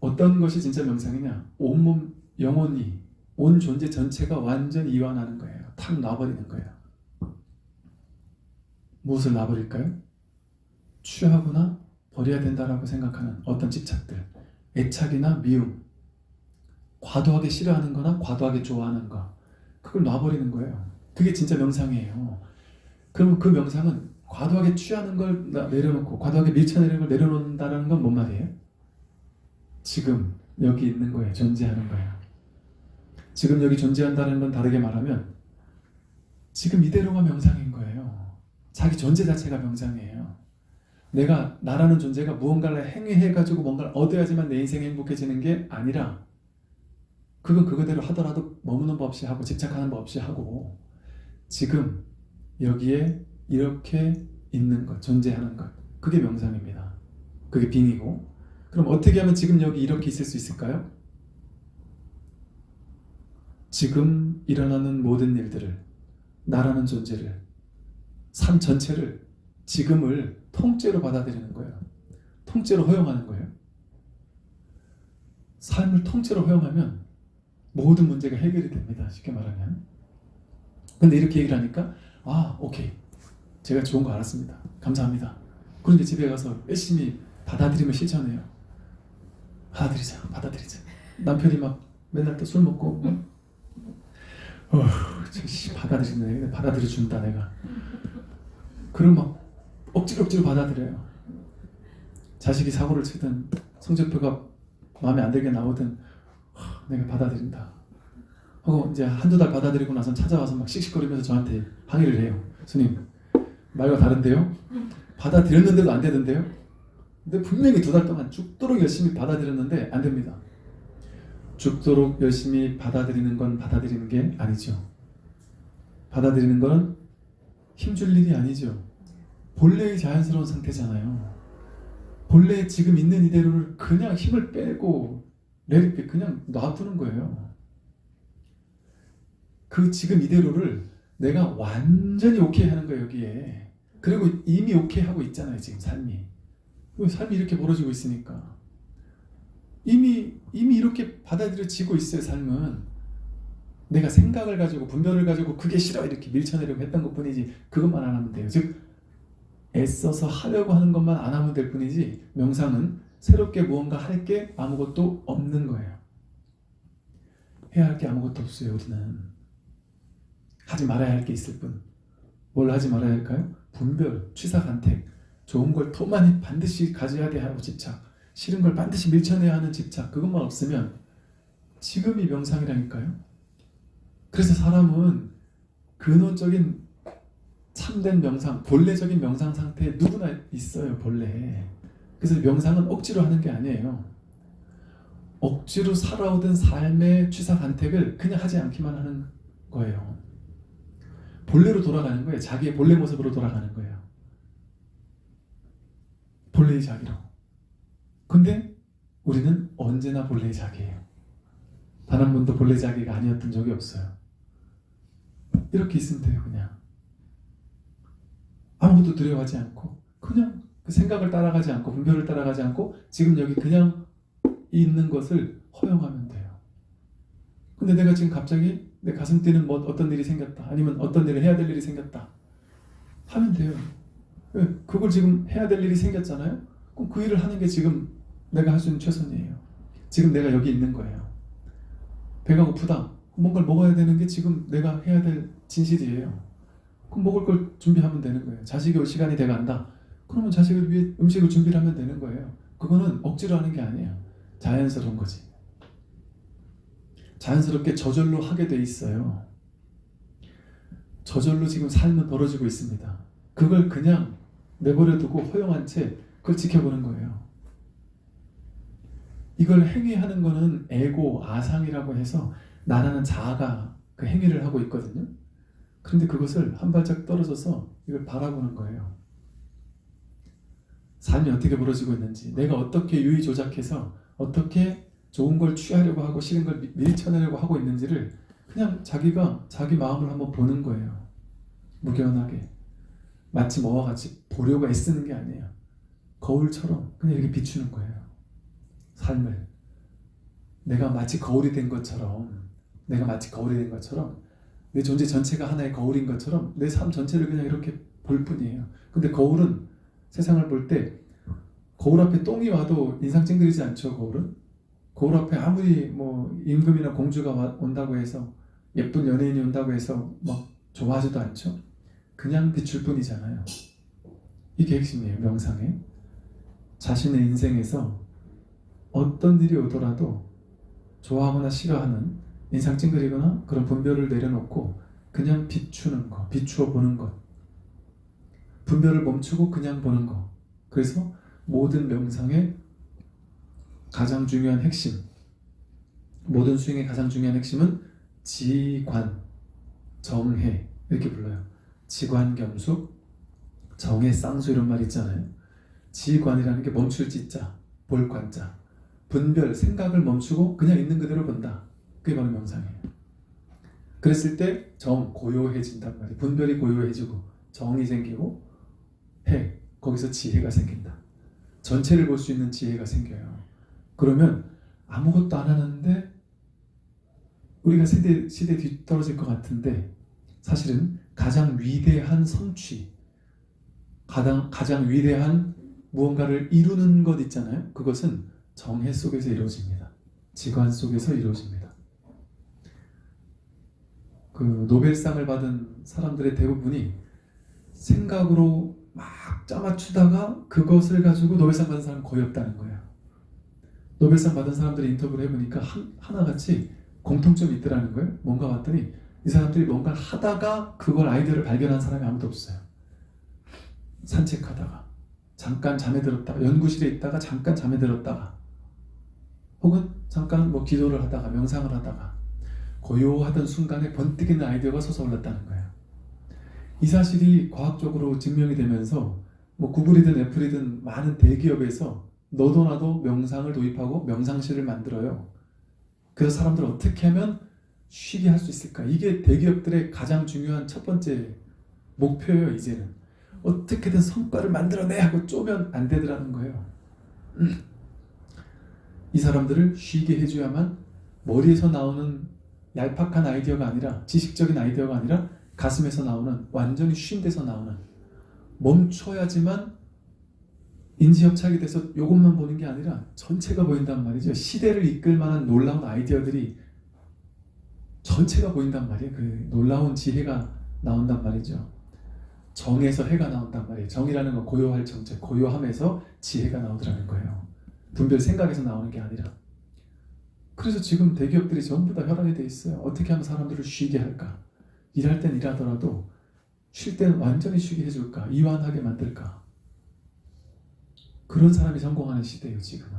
어떤 것이 진짜 명상이냐? 온몸 영혼이 온 존재 전체가 완전 이완하는 거예요. 탁 놔버리는 거예요. 무엇을 놔버릴까요? 취하거나 버려야 된다라고 생각하는 어떤 집착들, 애착이나 미움, 과도하게 싫어하는 거나 과도하게 좋아하는 거, 그걸 놔버리는 거예요. 그게 진짜 명상이에요. 그럼 그 명상은 과도하게 취하는 걸 나- 내려놓고 과도하게 밀쳐내는 걸 내려놓는다는 건 뭔 말이에요? 지금 여기 있는 거예요. 존재하는 거예요. 지금 여기 존재한다는 건 다르게 말하면 지금 이대로가 명상인 거예요. 자기 존재 자체가 명상이에요. 내가 나라는 존재가 무언가를 행위해가지고 뭔가를 얻어야지만 내 인생이 행복해지는 게 아니라 그건 그거대로 하더라도 머무는 법 없이 하고 집착하는 법 없이 하고 지금 여기에 이렇게 있는 것, 존재하는 것 그게 명상입니다. 그게 빙이고 그럼 어떻게 하면 지금 여기 이렇게 있을 수 있을까요? 지금 일어나는 모든 일들을 나라는 존재를 삶 전체를 지금을 통째로 받아들이는 거예요. 통째로 허용하는 거예요. 삶을 통째로 허용하면 모든 문제가 해결이 됩니다. 쉽게 말하면. 근데 이렇게 얘기를 하니까 아 오케이 제가 좋은 거 알았습니다. 감사합니다. 그런데 집에 가서 열심히 받아들임을 실천해요. 받아들이자 받아들이자. 남편이 막 맨날 또 술 먹고 어, 저씨 받아들이네 받아들여 준다 내가. 그럼 막 억지로 억지로 받아들여요. 자식이 사고를 치든 성적표가 마음에 안 들게 나오든 하, 내가 받아들인다. 하고 이제 한두 달 받아들이고 나서 찾아와서 막 씩씩거리면서 저한테 항의를 해요. 스님 말과 다른데요? 받아들였는데도 안 되던데요? 근데 분명히 두 달 동안 죽도록 열심히 받아들였는데 안 됩니다. 죽도록 열심히 받아들이는 건 받아들이는 게 아니죠. 받아들이는 건 힘줄 일이 아니죠. 본래의 자연스러운 상태잖아요. 본래 지금 있는 이대로를 그냥 힘을 빼고 내리게 그냥 놔두는 거예요. 그 지금 이대로를 내가 완전히 오케이 하는 거예요, 여기에. 그리고 이미 오케이 하고 있잖아요, 지금 삶이. 왜 삶이 이렇게 벌어지고 있으니까. 이미, 이미 이렇게 받아들여지고 있어요, 삶은. 내가 생각을 가지고, 분별을 가지고, 그게 싫어, 이렇게 밀쳐내려고 했던 것 뿐이지, 그것만 안 하면 돼요. 즉, 애써서 하려고 하는 것만 안 하면 될 뿐이지, 명상은 새롭게 무언가 할 게 아무것도 없는 거예요. 해야 할 게 아무것도 없어요, 우리는. 하지 말아야 할 게 있을 뿐. 뭘 하지 말아야 할까요? 분별, 취사간택, 좋은 걸더 많이 반드시 가져야 돼 하고 집착, 싫은 걸 반드시 밀쳐내야 하는 집착, 그것만 없으면 지금이 명상이라니까요. 그래서 사람은 근원적인 참된 명상, 본래적인 명상 상태에 누구나 있어요, 본래. 그래서 명상은 억지로 하는 게 아니에요. 억지로 살아오던 삶의 취사간택을 그냥 하지 않기만 하는 거예요. 본래로 돌아가는 거예요. 자기의 본래 모습으로 돌아가는 거예요. 본래의 자기로. 근데 우리는 언제나 본래의 자기예요. 단 한 번도 본래 자기가 아니었던 적이 없어요. 이렇게 있으면 돼요, 그냥. 아무것도 두려워하지 않고, 그냥 그 생각을 따라가지 않고, 분별을 따라가지 않고, 지금 여기 그냥 있는 것을 허용하면 돼요. 근데 내가 지금 갑자기 내 가슴 뛰는 뭐 어떤 일이 생겼다. 아니면 어떤 일을 해야 될 일이 생겼다. 하면 돼요. 왜? 그걸 지금 해야 될 일이 생겼잖아요. 그럼 그 일을 하는 게 지금 내가 할 수 있는 최선이에요. 지금 내가 여기 있는 거예요. 배가 고프다. 뭔가를 먹어야 되는 게 지금 내가 해야 될 진실이에요. 그럼 먹을 걸 준비하면 되는 거예요. 자식이 올 시간이 돼간다. 그러면 자식을 위해 음식을 준비를 하면 되는 거예요. 그거는 억지로 하는 게 아니에요. 자연스러운 거지. 자연스럽게 저절로 하게 돼 있어요. 저절로 지금 삶은 벌어지고 있습니다. 그걸 그냥 내버려 두고 허용한 채 그걸 지켜보는 거예요. 이걸 행위하는 거는 에고, 아상이라고 해서 나라는 자아가 그 행위를 하고 있거든요. 그런데 그것을 한 발짝 떨어져서 이걸 바라보는 거예요. 삶이 어떻게 벌어지고 있는지, 내가 어떻게 유의 조작해서 어떻게 좋은 걸 취하려고 하고 싫은 걸 밀- 밀쳐내려고 하고 있는지를 그냥 자기가 자기 마음을 한번 보는 거예요. 무견하게. 마치 뭐와 같이 보려고 애쓰는 게 아니에요. 거울처럼 그냥 이렇게 비추는 거예요. 삶을. 내가 마치 거울이 된 것처럼, 내가 마치 거울이 된 것처럼, 내 존재 전체가 하나의 거울인 것처럼 내 삶 전체를 그냥 이렇게 볼 뿐이에요. 근데 거울은 세상을 볼 때 거울 앞에 똥이 와도 인상 찡그리지 않죠 거울은? 거울 앞에 아무리 뭐 임금이나 공주가 와- 온다고 해서 예쁜 연예인이 온다고 해서 막 좋아하지도 않죠. 그냥 비출 뿐이잖아요. 이게 핵심이에요 명상에. 자신의 인생에서 어떤 일이 오더라도 좋아하거나 싫어하는 인상 찡그리거나 그런 분별을 내려놓고 그냥 비추는 거, 비추어 보는 것. 분별을 멈추고 그냥 보는 거. 그래서 모든 명상의 가장 중요한 핵심, 모든 수행의 가장 중요한 핵심은 지관, 정해 이렇게 불러요. 지관겸숙, 정해 쌍수 이런 말 있잖아요. 지관이라는 게 멈출 지자, 볼 관자. 분별, 생각을 멈추고 그냥 있는 그대로 본다. 그게 바로 명상이에요. 그랬을 때 정, 고요해진단 말이에요. 분별이 고요해지고 정이 생기고 해, 거기서 지혜가 생긴다. 전체를 볼 수 있는 지혜가 생겨요. 그러면 아무것도 안 하는데 우리가 세대, 시대 뒤떨어질 것 같은데 사실은 가장 위대한 성취, 가장, 가장 위대한 무언가를 이루는 것 있잖아요. 그것은 정해 속에서 이루어집니다. 지관 속에서 이루어집니다. 그 노벨상을 받은 사람들의 대부분이 생각으로 막 짜맞추다가 그것을 가지고 노벨상 받은 사람 거의 없다는 거예요. 노벨상 받은 사람들의 인터뷰를 해보니까 한, 하나같이 공통점이 있더라는 거예요. 뭔가 봤더니 이 사람들이 뭔가를 하다가 그걸 아이디어를 발견한 사람이 아무도 없어요. 산책하다가 잠깐 잠에 들었다가 연구실에 있다가 잠깐 잠에 들었다가 혹은 잠깐 뭐 기도를 하다가 명상을 하다가 고요하던 순간에 번뜩이는 아이디어가 솟아올랐다는 거예요. 이 사실이 과학적으로 증명이 되면서 뭐 구글이든 애플이든 많은 대기업에서 너도 나도 명상을 도입하고 명상실을 만들어요. 그래서 사람들 어떻게 하면 쉬게 할 수 있을까? 이게 대기업들의 가장 중요한 첫 번째 목표예요, 이제는. 어떻게든 성과를 만들어내 하고 쪼면 안 되더라는 거예요. 음. 이 사람들을 쉬게 해줘야만 머리에서 나오는 얄팍한 아이디어가 아니라 지식적인 아이디어가 아니라 가슴에서 나오는 완전히 쉰 데서 나오는 멈춰야지만 인지협착이 돼서 이것만 보는 게 아니라 전체가 보인단 말이죠. 시대를 이끌 만한 놀라운 아이디어들이 전체가 보인단 말이에요. 그 놀라운 지혜가 나온단 말이죠. 정에서 해가 나온단 말이에요. 정이라는 건 고요할 정체, 고요함에서 지혜가 나오더라는 거예요. 분별 생각에서 나오는 게 아니라. 그래서 지금 대기업들이 전부 다 혈안이 돼 있어요. 어떻게 하면 사람들을 쉬게 할까? 일할 땐 일하더라도 쉴 때는 완전히 쉬게 해줄까? 이완하게 만들까? 그런 사람이 성공하는 시대예요, 지금은.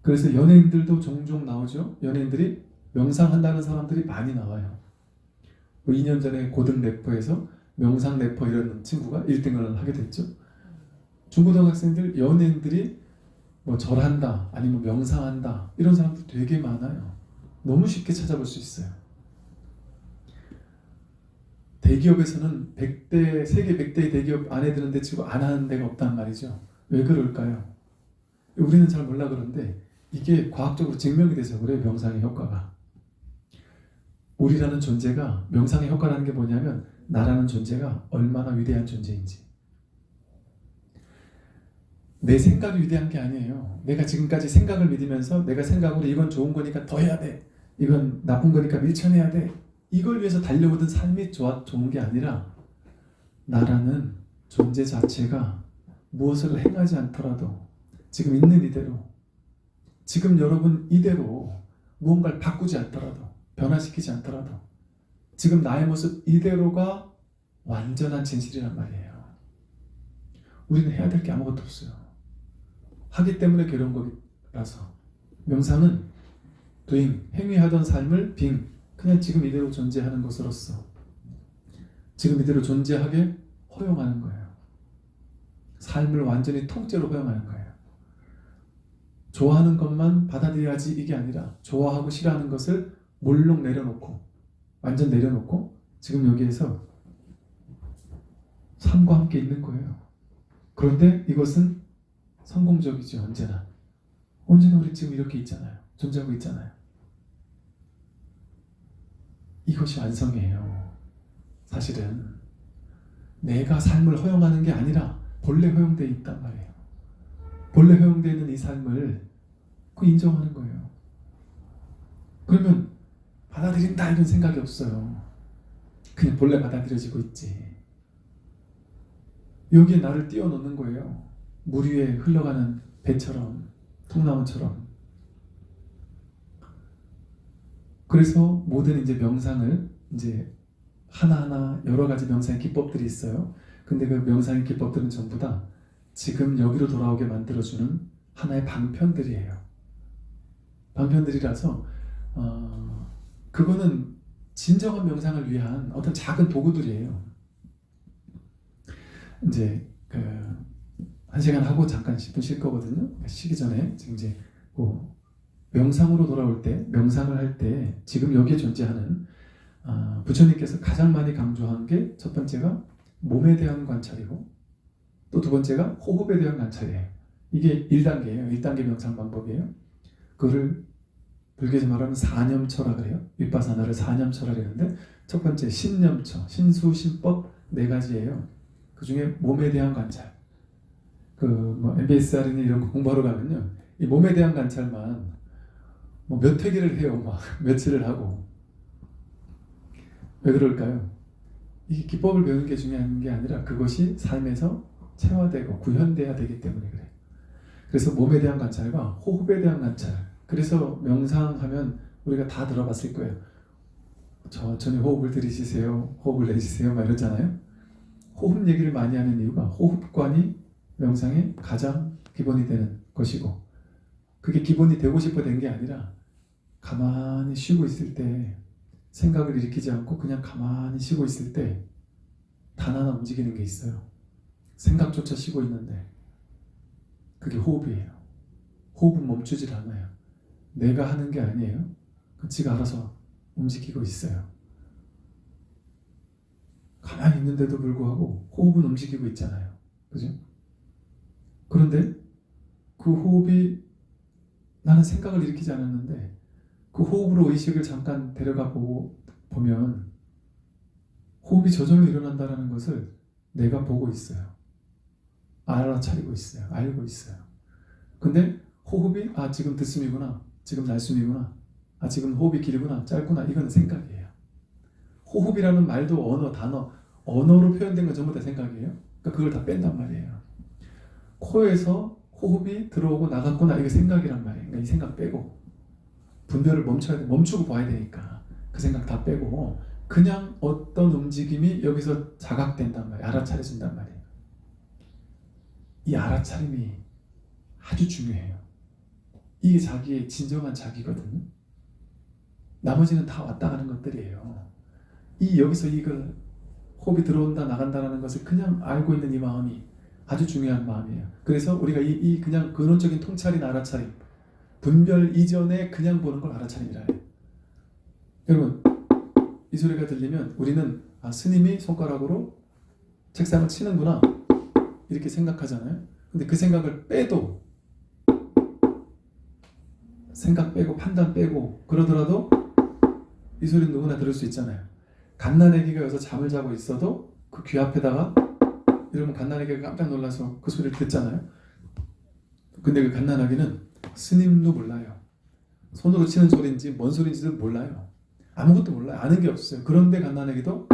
그래서 연예인들도 종종 나오죠. 연예인들이 명상한다는 사람들이 많이 나와요. 뭐 2년 전에 고등 래퍼에서 명상 래퍼 이런 친구가 1등을 하게 됐죠. 중고등학생들, 연예인들이 뭐 절한다, 아니면 명상한다 이런 사람들 되게 많아요. 너무 쉽게 찾아볼 수 있어요. 대기업에서는 100대, 세계 100대 대기업 안에 드는데 치고 안 하는 데가 없단 말이죠. 왜 그럴까요? 우리는 잘 몰라 그런데 이게 과학적으로 증명이 돼서 그래요. 명상의 효과가. 우리라는 존재가 명상의 효과라는 게 뭐냐면 나라는 존재가 얼마나 위대한 존재인지 내 생각이 위대한 게 아니에요. 내가 지금까지 생각을 믿으면서 내가 생각으로 이건 좋은 거니까 더 해야 돼. 이건 나쁜 거니까 밀쳐내야 돼. 이걸 위해서 달려오던 삶이 좋아, 좋은 게 아니라 나라는 존재 자체가 무엇을 행하지 않더라도 지금 있는 이대로 지금 여러분 이대로 무언가를 바꾸지 않더라도 변화시키지 않더라도 지금 나의 모습 이대로가 완전한 진실이란 말이에요. 우리는 해야 될 게 아무것도 없어요. 하기 때문에 괴로운 거라서 명상은 doing, 행위하던 삶을 being, 그냥 지금 이대로 존재하는 것으로서 지금 이대로 존재하게 허용하는 거예요. 삶을 완전히 통째로 허용하는 거예요. 좋아하는 것만 받아들여야지 이게 아니라 좋아하고 싫어하는 것을 몰록 내려놓고 완전 내려놓고 지금 여기에서 삶과 함께 있는 거예요. 그런데 이것은 성공적이죠 언제나 언제나 우리 지금 이렇게 있잖아요 존재하고 있잖아요 이것이 완성이에요 사실은 내가 삶을 허용하는 게 아니라 본래 허용되어 있단 말이에요. 본래 허용되어 있는 이 삶을 그 인정하는 거예요. 그러면 받아들인다 이런 생각이 없어요. 그냥 본래 받아들여지고 있지. 여기에 나를 띄워놓는 거예요. 물 위에 흘러가는 배처럼, 통나무처럼. 그래서 모든 이제 명상을 이제 하나하나 여러 가지 명상의 기법들이 있어요. 근데 그 명상의 기법들은 전부 다 지금 여기로 돌아오게 만들어주는 하나의 방편들이에요. 방편들이라서 어, 그거는 진정한 명상을 위한 어떤 작은 도구들이에요. 이제 그 한 시간 하고 잠깐 10분 쉴 거거든요. 쉬기 전에 이제 뭐 명상으로 돌아올 때 명상을 할 때 지금 여기에 존재하는 아, 부처님께서 가장 많이 강조한 게 첫 번째가 몸에 대한 관찰이고 또 두 번째가 호흡에 대한 관찰이에요. 이게 1단계예요. 1단계 명상 방법이에요. 그거를 불교에서 말하면 사념처라 그래요. 윗바사나를 사념처라 그러는데 첫 번째 신념처, 신수, 신법 네 가지예요. 그 중에 몸에 대한 관찰. 그뭐 MBSR이나 이런 거 공부하러 가면요. 이 몸에 대한 관찰만 뭐 몇 회기를 해요. 막 *laughs* 며칠을 하고. 왜 그럴까요? 이 기법을 배우는 게 중요한 게 아니라 그것이 삶에서 체화되고 구현돼야 되기 때문에 그래요. 그래서 몸에 대한 관찰과 호흡에 대한 관찰. 그래서 명상하면 우리가 다 들어봤을 거예요. 천천히 호흡을 들이쉬세요. 호흡을 내쉬세요. 막 이러잖아요. 호흡 얘기를 많이 하는 이유가 호흡관이 명상의 가장 기본이 되는 것이고 그게 기본이 되고 싶어 된 게 아니라 가만히 쉬고 있을 때 생각을 일으키지 않고 그냥 가만히 쉬고 있을 때 단 하나 움직이는 게 있어요. 생각조차 쉬고 있는데 그게 호흡이에요. 호흡은 멈추질 않아요. 내가 하는 게 아니에요. 그 지가 알아서 움직이고 있어요. 가만히 있는데도 불구하고 호흡은 움직이고 있잖아요. 그죠? 그런데 그 호흡이 나는 생각을 일으키지 않았는데 그 호흡으로 의식을 잠깐 데려가 보고 보면 호흡이 저절로 일어난다는 것을 내가 보고 있어요. 알아차리고 있어요. 알고 있어요. 근데 호흡이 아 지금 듣음이구나. 지금 날숨이구나. 아 지금 호흡이 길구나. 짧구나. 이건 생각이에요. 호흡이라는 말도 언어, 단어, 언어로 표현된 건 전부 다 생각이에요. 그러니까 그걸 다 뺀단 말이에요. 코에서 호흡이 들어오고 나갔구나. 이게 생각이란 말이에요. 그러니까 이 생각 빼고 분별을 멈춰야 돼. 멈추고 봐야 되니까 그 생각 다 빼고 그냥 어떤 움직임이 여기서 자각된단 말이에요. 알아차려진단 말이에요. 이 알아차림이 아주 중요해요. 이게 자기의 진정한 자기거든요. 나머지는 다 왔다 가는 것들이에요. 이 여기서 이걸 호흡이 들어온다 나간다라는 것을 그냥 알고 있는 이 마음이 아주 중요한 마음이에요. 그래서 우리가 이, 이 그냥 근원적인 통찰인 알아차림, 분별 이전에 그냥 보는 걸 알아차림이라 해요. 여러분, 이 소리가 들리면 우리는 아, 스님이 손가락으로 책상을 치는구나 이렇게 생각하잖아요. 근데 그 생각을 빼도 생각 빼고 판단 빼고 그러더라도 이 소리는 누구나 들을 수 있잖아요. 갓난아기가 여기서 잠을 자고 있어도 그 귀 앞에다가 이러면 갓난아기가 깜짝 놀라서 그 소리를 듣잖아요. 근데 그 갓난아기는 스님도 몰라요. 손으로 치는 소리인지 뭔 소리인지도 몰라요. 아무것도 몰라요. 아는 게 없어요. 그런데 갓난아기도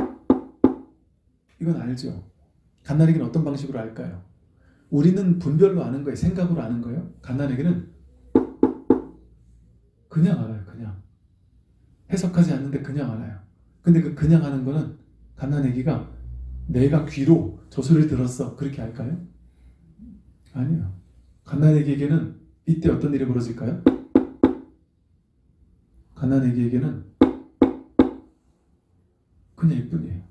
이건 알죠. 갓난아기는 어떤 방식으로 알까요? 우리는 분별로 아는 거예요. 생각으로 아는 거예요. 갓난아기는 그냥 알아요. 그냥 해석하지 않는데 그냥 알아요. 근데 그 그냥 하는 거는 갓난아기가 내가 귀로 저 소리를 들었어 그렇게 할까요? 아니요. 갓난아기에게는 이때 어떤 일이 벌어질까요? 갓난아기에게는 그냥 이뿐이에요.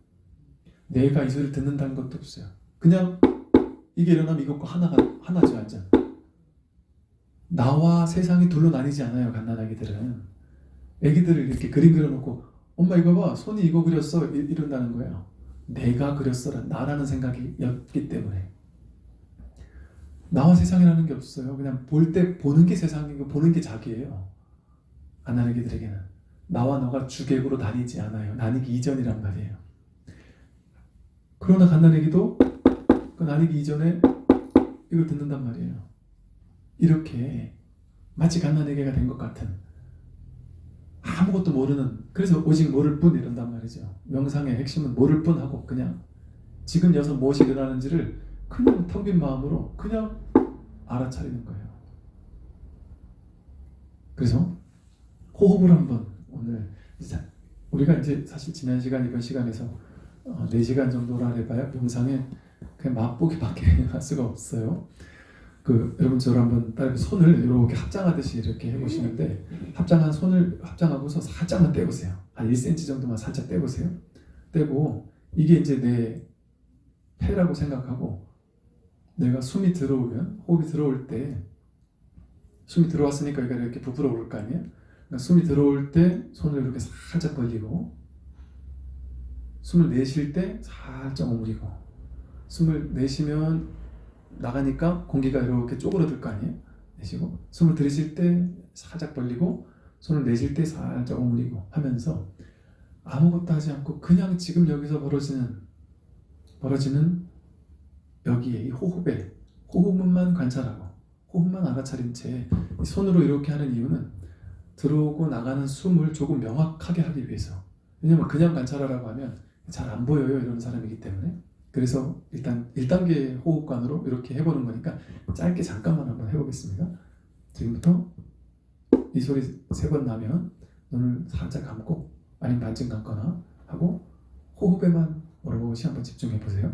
내가 이 소리를 듣는다는 것도 없어요. 그냥 이게 일어나면 이것과 하나가 하나죠 완전. 나와 세상이 둘로 나뉘지 않아요 갓난아기들은. 애기들을 이렇게 그림 그려놓고 엄마 이거 봐 손이 이거 그렸어 이- 이런다는 거예요. 내가 그렸어라 나라는 생각이 였기 때문에 나와 세상이라는 게 없어요. 그냥 볼 때 보는 게 세상이고 보는 게 자기예요. 갓난아기들에게는 나와 너가 주객으로 나뉘지 않아요. 나뉘기 이전이란 말이에요. 그러나 갓난아기도 그 날리기 이전에 이걸 듣는단 말이에요. 이렇게 마치 갓난아기가 된 것 같은 아무것도 모르는 그래서 오직 모를 뿐 이런단 말이죠. 명상의 핵심은 모를 뿐 하고 그냥 지금 여기서 무엇이 일어나는지를 그냥 텅 빈 마음으로 그냥 알아차리는 거예요. 그래서 호흡을 한번 오늘 자, 우리가 이제 사실 지난 시간 이번 시간에서 어, 4시간 정도라 해봐야 명상에 그냥 맛보기밖에 *laughs* 할 수가 없어요. 그 여러분 저를 한번 따라 손을 이렇게 합장하듯이 이렇게 해보시는데 합장한 손을 합장하고서 살짝만 떼보세요. 한 1cm 정도만 살짝 떼보세요. 떼고 이게 이제 내 폐라고 생각하고 내가 숨이 들어오면 호흡이 들어올 때 숨이 들어왔으니까 여기가 이렇게 부풀어 오를 거 아니에요? 그러니까 숨이 들어올 때 손을 이렇게 살짝 벌리고 숨을 내쉴 때 살짝 오므리고 숨을 내쉬면 나가니까 공기가 이렇게 쪼그러들 거 아니에요? 내쉬고 숨을 들이쉴 때 살짝 벌리고 손을 내쉴 때 살짝 오므리고 하면서 아무것도 하지 않고 그냥 지금 여기서 벌어지는 벌어지는 여기에 이 호흡에 호흡만 관찰하고 호흡만 알아차린 채 손으로 이렇게 하는 이유는 들어오고 나가는 숨을 조금 명확하게 하기 위해서 왜냐면 그냥 관찰하라고 하면 잘 안 보여요 이런 사람이기 때문에 그래서 일단 1단계 호흡관으로 이렇게 해보는 거니까 짧게 잠깐만 한번 해보겠습니다. 지금부터 이 소리 세 번 나면 눈을 살짝 감고 아니면 반쯤 감거나 하고 호흡에만 오롯이 한번 집중해 보세요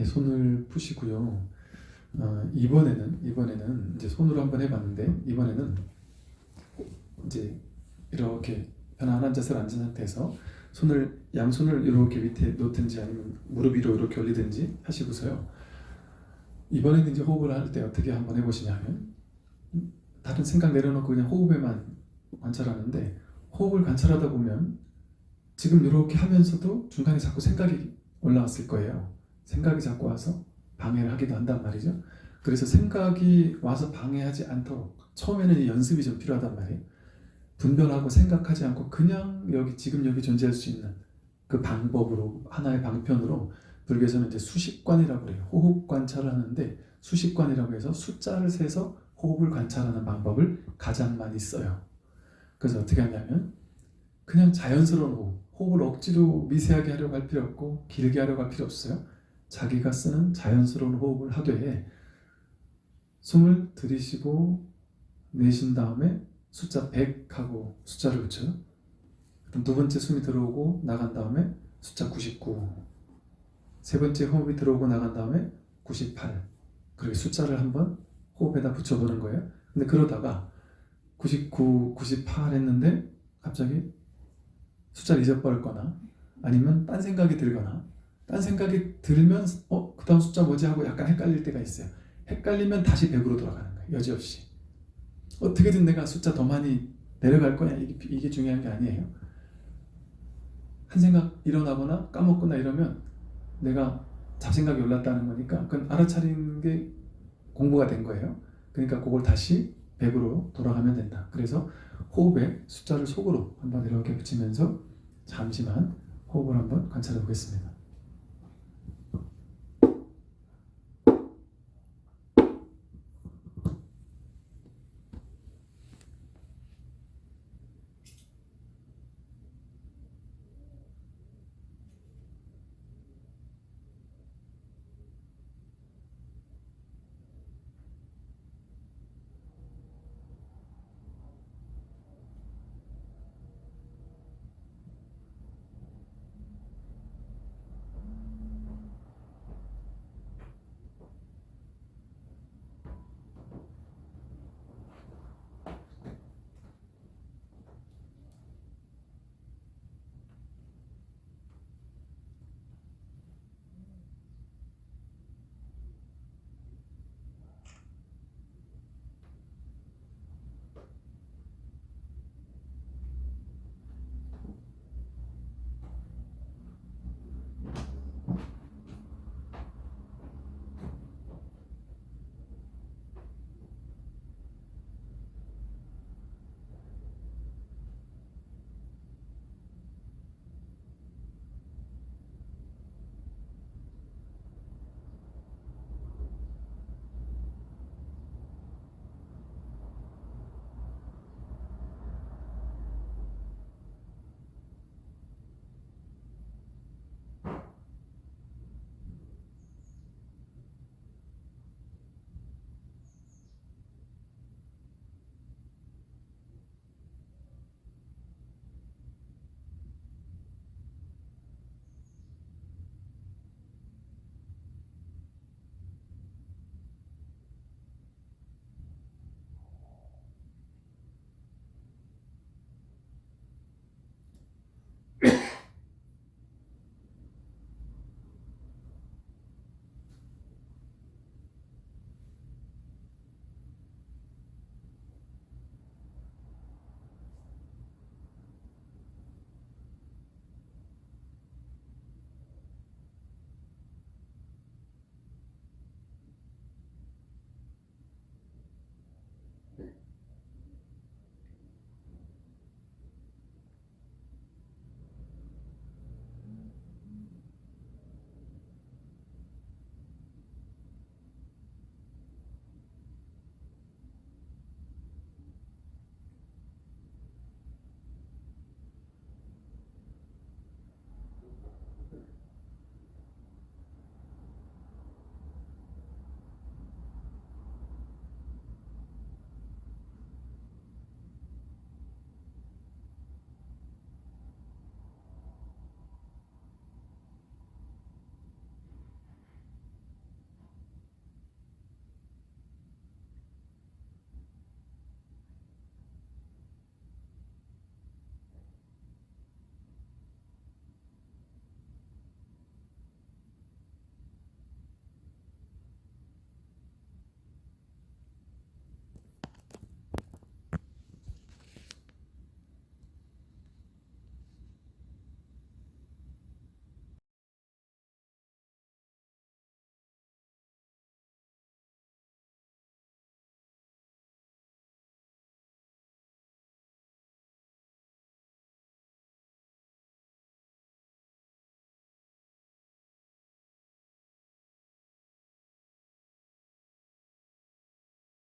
네, 손을 푸시고요. 어, 이번에는 이번에는 이제 손으로 한번 해봤는데 이번에는 이제 이렇게 편안한 자세로 앉은 상태에서 손을 양손을 이렇게 밑에 놓든지 아니면 무릎 위로 이렇게 올리든지 하시고서요. 이번에는 이제 호흡을 할 때 어떻게 한번 해보시냐면 다른 생각 내려놓고 그냥 호흡에만 관찰하는데 호흡을 관찰하다 보면 지금 이렇게 하면서도 중간에 자꾸 생각이 올라왔을 거예요. 생각이 자꾸 와서 방해를 하기도 한단 말이죠. 그래서 생각이 와서 방해하지 않도록 처음에는 이 연습이 좀 필요하단 말이에요. 분별하고 생각하지 않고 그냥 여기 지금 여기 존재할 수 있는 그 방법으로 하나의 방편으로 불교에서는 이제 수식관이라고 그래요. 호흡 관찰을 하는데 수식관이라고 해서 숫자를 세서 호흡을 관찰하는 방법을 가장 많이 써요. 그래서 어떻게 하냐면 그냥 자연스러운 호흡, 호흡을 억지로 미세하게 하려고 할 필요 없고 길게 하려고 할 필요 없어요. 자기가 쓰는 자연스러운 호흡을 하되 숨을 들이쉬고 내쉰 다음에 숫자 100 하고 숫자를 붙여요. 그럼 두 번째 숨이 들어오고 나간 다음에 숫자 99 세 번째 호흡이 들어오고 나간 다음에 98 그리고 숫자를 한번 호흡에다 붙여보는 거예요. 근데 그러다가 99, 98 했는데 갑자기 숫자를 잊어버렸거나 아니면 딴 생각이 들거나 딴 생각이 들면 어? 그 다음 숫자 뭐지 하고 약간 헷갈릴 때가 있어요. 헷갈리면 다시 100으로 돌아가는 거예요. 여지없이. 어떻게든 내가 숫자 더 많이 내려갈 거야. 이게, 이게 중요한 게 아니에요. 한 생각 일어나거나 까먹거나 이러면 내가 잡생각이 올랐다는 거니까 그건 알아차리는 게 공부가 된 거예요. 그러니까 그걸 다시 100으로 돌아가면 된다. 그래서 호흡에 숫자를 속으로 한번 이렇게 붙이면서 잠시만 호흡을 한번 관찰해 보겠습니다.